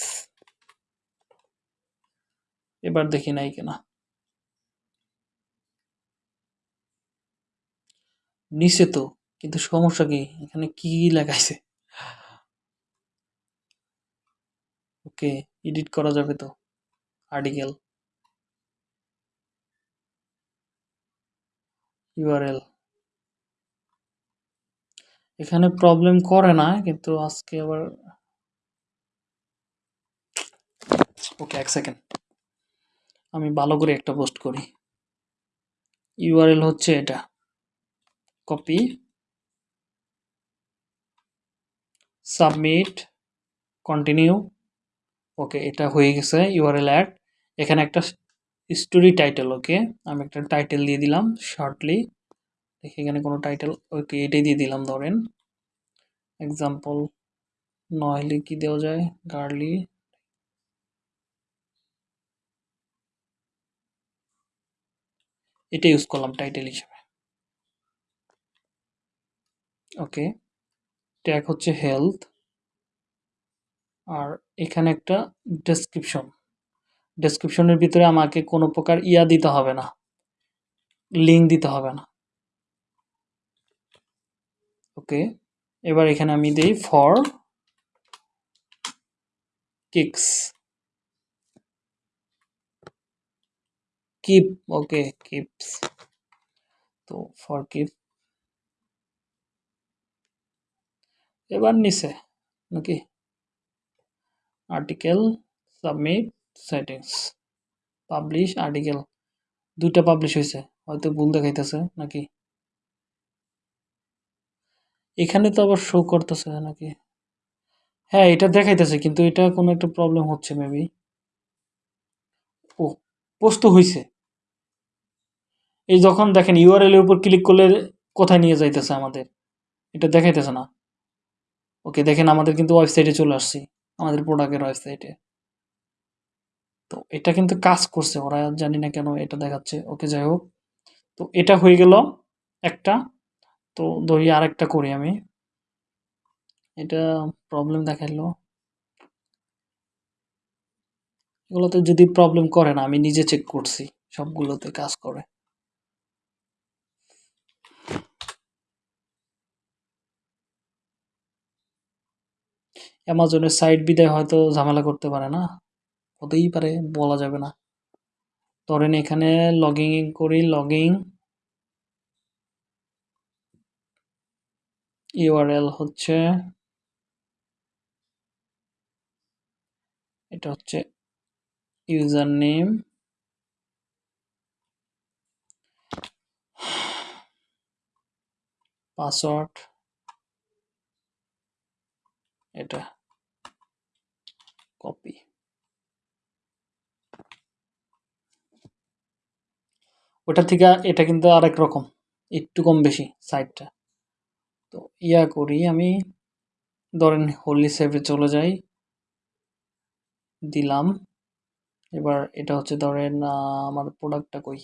এবার দেখি নাই কিনা। নিচে তো, কিন্তু সমস্যা কি? এখানে কি লেখাইছে? ওকে এডিট করা যাবে তো। আর্টিকেল ইউআরএল এখানে প্রবলেম করে না, কিন্তু আজকে আবার ওকে এক সেকেন্ড আমি ভালো করে একটা পোস্ট করি। ইউআরএল হচ্ছে এটা। কপি সাবমিট কন্টিনিউ ওকে এটা হয়ে গেছে ইউআরএল অ্যাড এখানে একটা স্টোরি টাইটেল ওকে আমি একটা টাইটেল দিয়ে দিলাম শর্টলি দেখি এখানে কোনো টাইটেল ওকে এটাই দিয়ে দিলাম, ধরেন। এক্সাম্পল নইলে কি দেওয়া যায়? গার্লি এটা ইউজ করলাম টাইটেল হিসেবে। ওকে ট্যাগ হচ্ছে হেলথ আর এখানে একটা ডেসক্রিপশন ডেসক্রিপশনের ভিতরে আমাকে কোনো প্রকার ইয়া দিতে হবে না। লিঙ্ক দিতে হবে না। ওকে, এবার এখানে আমি দিই for kicks keep okay keeps তো ফর কিপ এবার নিচে, নাকি? Article submit settings publish article দুইটা পাবলিশ হয়েছে। হয়তো ভুল দেখাইতেছে নাকি? এখানে তো আবার শো করতেছে নাকি? হ্যাঁ এটা দেখাইতেছে, কিন্তু এটা কোনো একটা প্রবলেম হচ্ছে মেবি ও পোস্ট হয়েছে এই যখন দেখেন ইউআরএল এর উপর ক্লিক করলে কোথায় নিয়ে যাইতেছে আমাদের? এটা দেখাইতেছে না। ওকে দেখেন, আমাদের কিন্তু ওয়েবসাইটে চলে আসছি, আমাদের প্রোডাক্টের ওয়েবসাইটে তো এটা কিন্তু কাজ করছে, ওরা জানি না কেন এটা দেখাচ্ছে। ওকে, যাই হোক। তো এটা হয়ে গেল একটা। তো ধরি আরেকটা করি আমি। এটা প্রবলেম দেখাইলো। এগুলোতে যদি প্রবলেম করে না, আমি নিজে চেক করছি, সবগুলোতে কাজ করে। অ্যামাজনের সাইট বিদায় হয়তো ঝামেলা করতে পারে না। হতেই পারে, বলা যাবে না। ধরেন এখানে লগিং করি লগিং ইউআরএল হচ্ছে এটা হচ্ছে ইউজার নেম পাসওয়ার্ড এটা কপি ওটা থেকে এটা কিন্তু আরেক রকম, একটু কম বেশি সাইডটা তো ইয়া করি আমি, ধরেন হোলি সেভে চলে যাই। দিলাম। এবার এটা হচ্ছে ধরেন আমার প্রোডাক্টটা কই?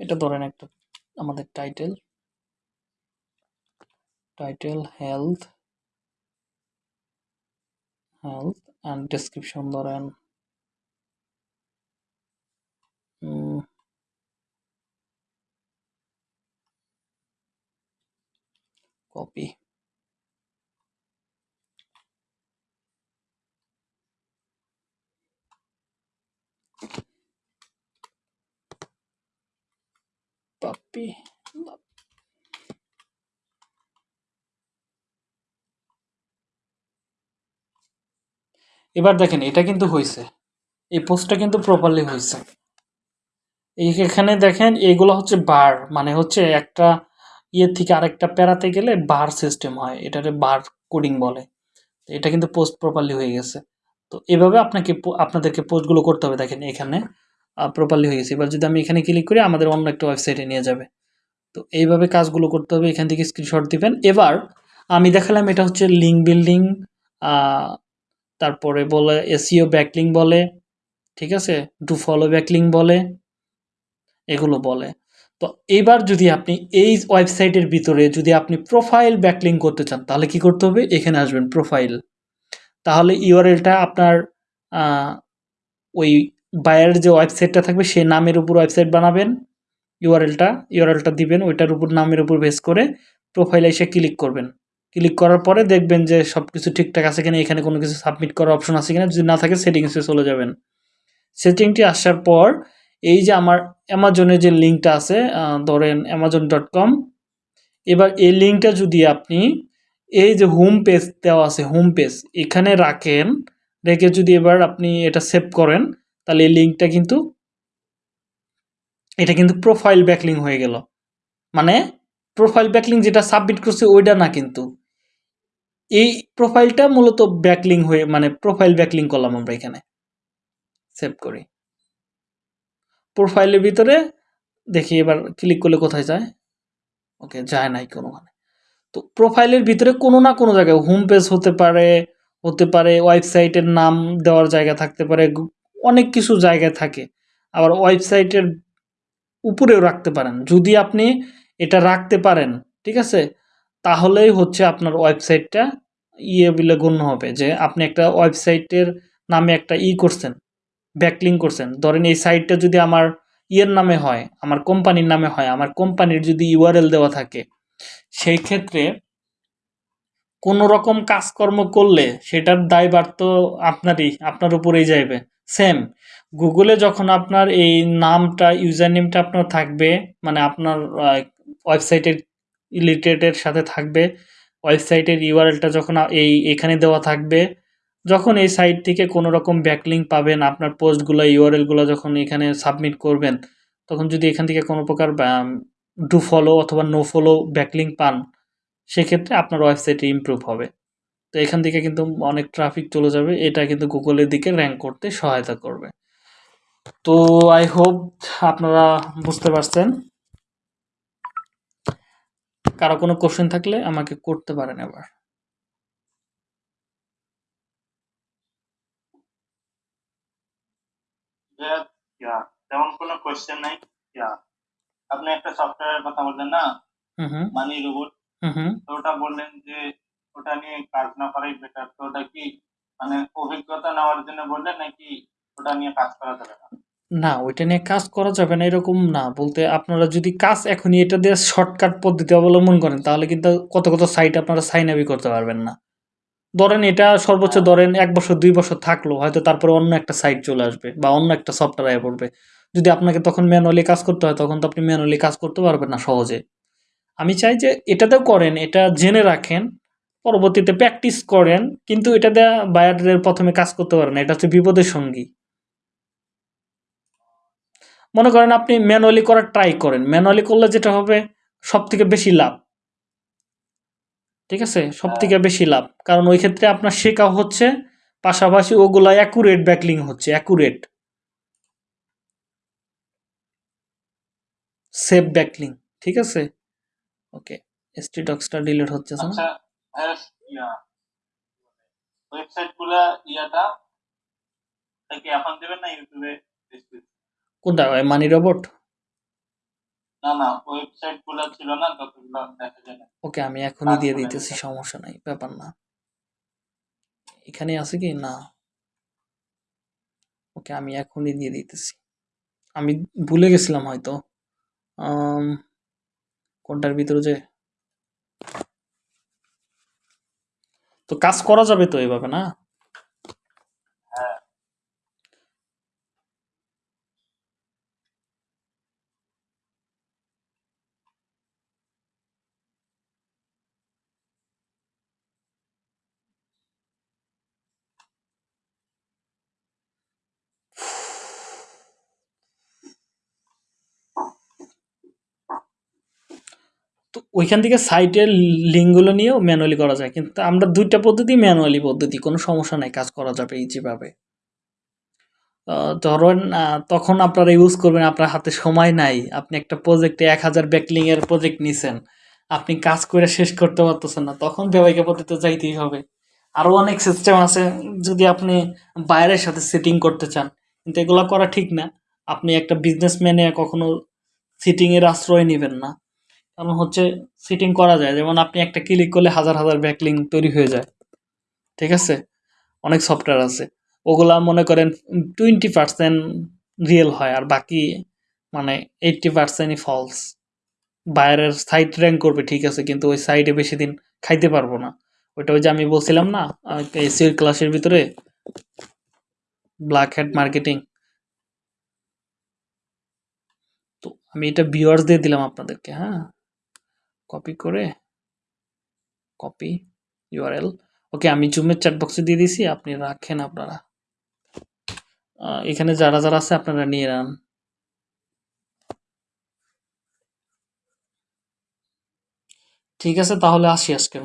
এটা ধরেন একটা আমাদের title title health health and description Lauren mm. copy. Puppy love এবার দেখেন, এটা কিন্তু হয়েছে এই পোস্টটা কিন্তু প্রপারলি হয়েছে এখানে দেখেন, এগুলো হচ্ছে বার মানে হচ্ছে একটা ইয়ে থেকে আরেকটা প্যারাতে গেলে বার সিস্টেম হয়। এটাতে বার কোডিং বলে। এটা কিন্তু পোস্ট প্রপারলি হয়ে গেছে। তো এভাবে আপনাকে আপনাদেরকে পোস্টগুলো করতে হবে, দেখেন এখানে প্রপারলি হয়ে গেছে। এবার যদি আমি এখানে ক্লিক করি, আমাদের অন্য একটা ওয়েবসাইটে নিয়ে যাবে। তো এইভাবে কাজগুলো করতে হবে, এখান থেকে স্ক্রিনশট দিবেন। এবার আমি দেখালাম এটা হচ্ছে লিঙ্ক বিল্ডিং তারপরে বলে এসিও ব্যাকলিং বলে, ঠিক আছে? ডু ফলো ব্যাকলিং বলে, এগুলো বলে। তো এবার যদি আপনি এই ওয়েবসাইটের ভিতরে যদি আপনি প্রোফাইল ব্যাকলিং করতে চান, তাহলে কি করতে হবে? এখানে আসবেন প্রোফাইল তাহলে ইউআরএলটা আপনার ওই বায়ার যে ওয়েবসাইটটা থাকবে, সেই নামের উপর ওয়েবসাইট বানাবেন। ইউআরএলটা ইউআরএলটা দিবেন, ওইটার উপর, নামের উপর বেস করে প্রোফাইলে এসে ক্লিক করবেন। ক্লিক করার পরে দেখবেন যে সব কিছু ঠিকঠাক আছে কিনা, এখানে কোনো কিছু সাবমিট করার অপশন আছে কিনা, যদি না থাকে সেটিংসে চলে যাবেন। সেটিংটি আসার পর এই যে আমার অ্যামাজনের যে লিঙ্কটা আছে ধরেন অ্যামাজন ডট কম এবার এই লিঙ্কটা যদি আপনি এই যে হোম পেজ দেওয়া আছে হোম পেজ এখানে রাখেন, রেখে যদি এবার আপনি এটা সেভ করেন, তাহলে এই লিঙ্কটা কিন্তু, এটা কিন্তু প্রোফাইল ব্যাকলিং হয়ে গেল। মানে প্রোফাইল ব্যাকলিং যেটা সাবমিট করছে, ওইটা না কিন্তু। এই প্রোফাইলটা মূলত ব্যাকলিং হয়ে মানে প্রোফাইল ব্যাকলিং করলাম আমরা এখানে। সেভ করি। প্রোফাইলের ভিতরে দেখি এবার ক্লিক করলে কোথায় যায়? ওকে যায় নাই কোনোখানে। তো প্রোফাইলের ভিতরে কোনো না কোনো জায়গায় হোম পেজ হতে পারে হতে পারে ওয়েবসাইটের নাম দেওয়ার জায়গা থাকতে পারে, অনেক কিছু জায়গায় থাকে। আবার ওয়েবসাইটের উপরেও রাখতে পারেন। যদি আপনি এটা রাখতে পারেন, ঠিক আছে? তাহলেই হচ্ছে আপনার ওয়েবসাইটটা ইয়ে বলে গণ্য হবে যে আপনি একটা ওয়েবসাইটের নামে একটা ই করছেন ব্যাকলিং করছেন। ধরেন এই সাইটটা যদি আমার ইয়ের নামে হয়, আমার কোম্পানির নামে হয়, আমার কোম্পানির যদি ইউআরএল দেওয়া থাকে, সেই ক্ষেত্রে কোনো রকম কাজকর্ম করলে সেটার দায়ভার তো আপনারই, আপনার উপরেই যাইবে। সেম গুগলে যখন আপনার এই নামটা ইউজার নেমটা আপনার থাকবে মানে আপনার ওয়েবসাইটের রিলেটেডের সাথে থাকবে। ওয়েবসাইটের ইউআরএলটা যখন এই এখানে দেওয়া থাকবে, যখন এই সাইট থেকে কোনো রকম ব্যাকলিং পাবেন, আপনার পোস্টগুলো, ইউআরএলগুলো যখন এখানে সাবমিট করবেন, তখন যদি এখান থেকে কোনো প্রকার ডু ফলো অথবা নো ফলো ব্যাকলিং পান, সেক্ষেত্রে আপনার ওয়েবসাইটে ইমপ্রুভ হবে। তো এখান থেকে কিন্তু অনেক ট্রাফিক চলে যাবে, এটা কিন্তু গুগলের দিকে র্যাঙ্ক করতে সহায়তা করবে। তো আই হোপ আপনারা বুঝতে পারছেন। কারও কোনো কোশ্চেন থাকলে আমাকে করতে পারেন এবার। তেমন কোনো নাই আপনি একটা সফটওয়্যারের কথা বললেন না? মানি রোবট হুম হুম। তো ওটা বললেন যে ওটা নিয়ে কাজ না করাই বেটার তো ওটা কি মানে অভিজ্ঞতা নেওয়ার জন্য বললেন নাকি ওটা নিয়ে কাজ করা যাবে না? না ওইটা নিয়ে কাজ করা যাবে না এরকম না। বলতে আপনারা যদি কাজ এখনই এটা দিয়ে শর্টকাট পদ্ধতি অবলম্বন করেন তাহলে কিন্তু কত কত সাইট আপনারা সাইন আপই করতে পারবেন না। ধরেন এটা সর্বোচ্চ ধরেন এক বছর দুই বছর থাকল হয়তো তারপরে অন্য একটা সাইট চলে আসবে বা অন্য একটা সফটওয়্যার আয় পড়বে। যদি আপনাকে তখন ম্যানুয়ালি কাজ করতে হয় তখন তো আপনি ম্যানুয়ালি কাজ করতে পারবেন না সহজে। আমি চাই যে এটাতেও করেন এটা জেনে রাখেন পরবর্তীতে প্র্যাকটিস করেন কিন্তু এটা দিয়ে বায়ারের প্রথমে কাজ করতে পারেন না এটা হচ্ছে বিপদের সঙ্গী। মনে করেন আপনি ম্যানুয়ালি করার ট্রাই করেন। ম্যানুয়ালি করলে যেটা হবে সব থেকে বেশি লাভ। ঠিক আছে? সব থেকে বেশি লাভ। কারণ ওই ক্ষেত্রে আপনার শেখা হচ্ছে পাশাপাশি ওগুলা অ্যাকুরেট ব্যাকলিং হচ্ছে অ্যাকুরেট সেভ ব্যাকলিং ঠিক আছে? ওকে এসটি ডক্সটা ডিলিট হচ্ছে না আচ্ছা হ্যাঁ ইয়া ওয়েবসাইটগুলা ইয়াটা কি এখন দেবেন না ইউটিউবে কোনটা মানি রোবট না না ওয়েবসাইটগুলা ছিল না ততগুলো দেখা যায় না। ওকে আমি এখনই দিয়ে দিতেছি। সমস্যা নাই ব্যাপার না। এখানে আছে কি? না। ওকে আমি এখনই দিয়ে দিতেছি। আমি ভুলে গেছিলাম হয়তো। আম, কোনটার ভিতরে যে? তো কাজ করা যাবে তো এভাবে না হ্যাঁ তো ওইখান থেকে সাইটের লিঙ্কগুলো নিয়েও ম্যানুয়ালি করা যায়। কিন্তু আমরা দুইটা পদ্ধতি ম্যানুয়ালি পদ্ধতি, কোনো সমস্যা নাই, কাজ করা যাবে ইজিভাবে ধরেন তখন আপনারা ইউজ করবেন, আপনার হাতে সময় নাই, আপনি একটা প্রজেক্টে এক হাজার ব্যাকলিং এর প্রজেক্ট নিছেন, আপনি কাজ করে শেষ করতে পারতেছেন না, তখন ব্যবহারিক পদ্ধতিতে যাইতেই হবে। আরও অনেক সিস্টেম আছে, যদি আপনি বাইরের সাথে সিটিং করতে চান, কিন্তু এগুলো করা ঠিক না। আপনি একটা বিজনেসম্যানে কখনো সিটিংয়ের আশ্রয় নেবেন না। কারণ হচ্ছে সিটিং করা যায়। যেমন আপনি একটা ক্লিক করলে হাজার হাজার ব্যাকলিং তৈরি হয়ে যায়। ঠিক আছে? অনেক সফটওয়্যার আছে। ওগুলা মনে করেন টোয়েন্টি পার্সেন্ট রিয়েল হয় আর বাকি মানে এইটটি পার্সেন্টই ফলস বাইরের সাইট র্যাঙ্ক করবে, ঠিক আছে? কিন্তু ওই সাইটে বেশি দিন খাইতে পারব না। ওইটা ওই যে আমি বলছিলাম না এসির ক্লাসের ভিতরে ব্ল্যাক হ্যাট মার্কেটিং তো আমি এটা ভিউয়ার্স দিয়ে দিলাম আপনাদেরকে হ্যাঁ? কপি করে কপি ইউআরএল ওকে আমি জুমের চ্যাট বক্সে দিয়ে দিছি আপনি রাখেন আপনারা। এখানে যারা যারা আছে, আপনারা নিয়ে নেন। ঠিক আছে, তাহলে আসি আজকের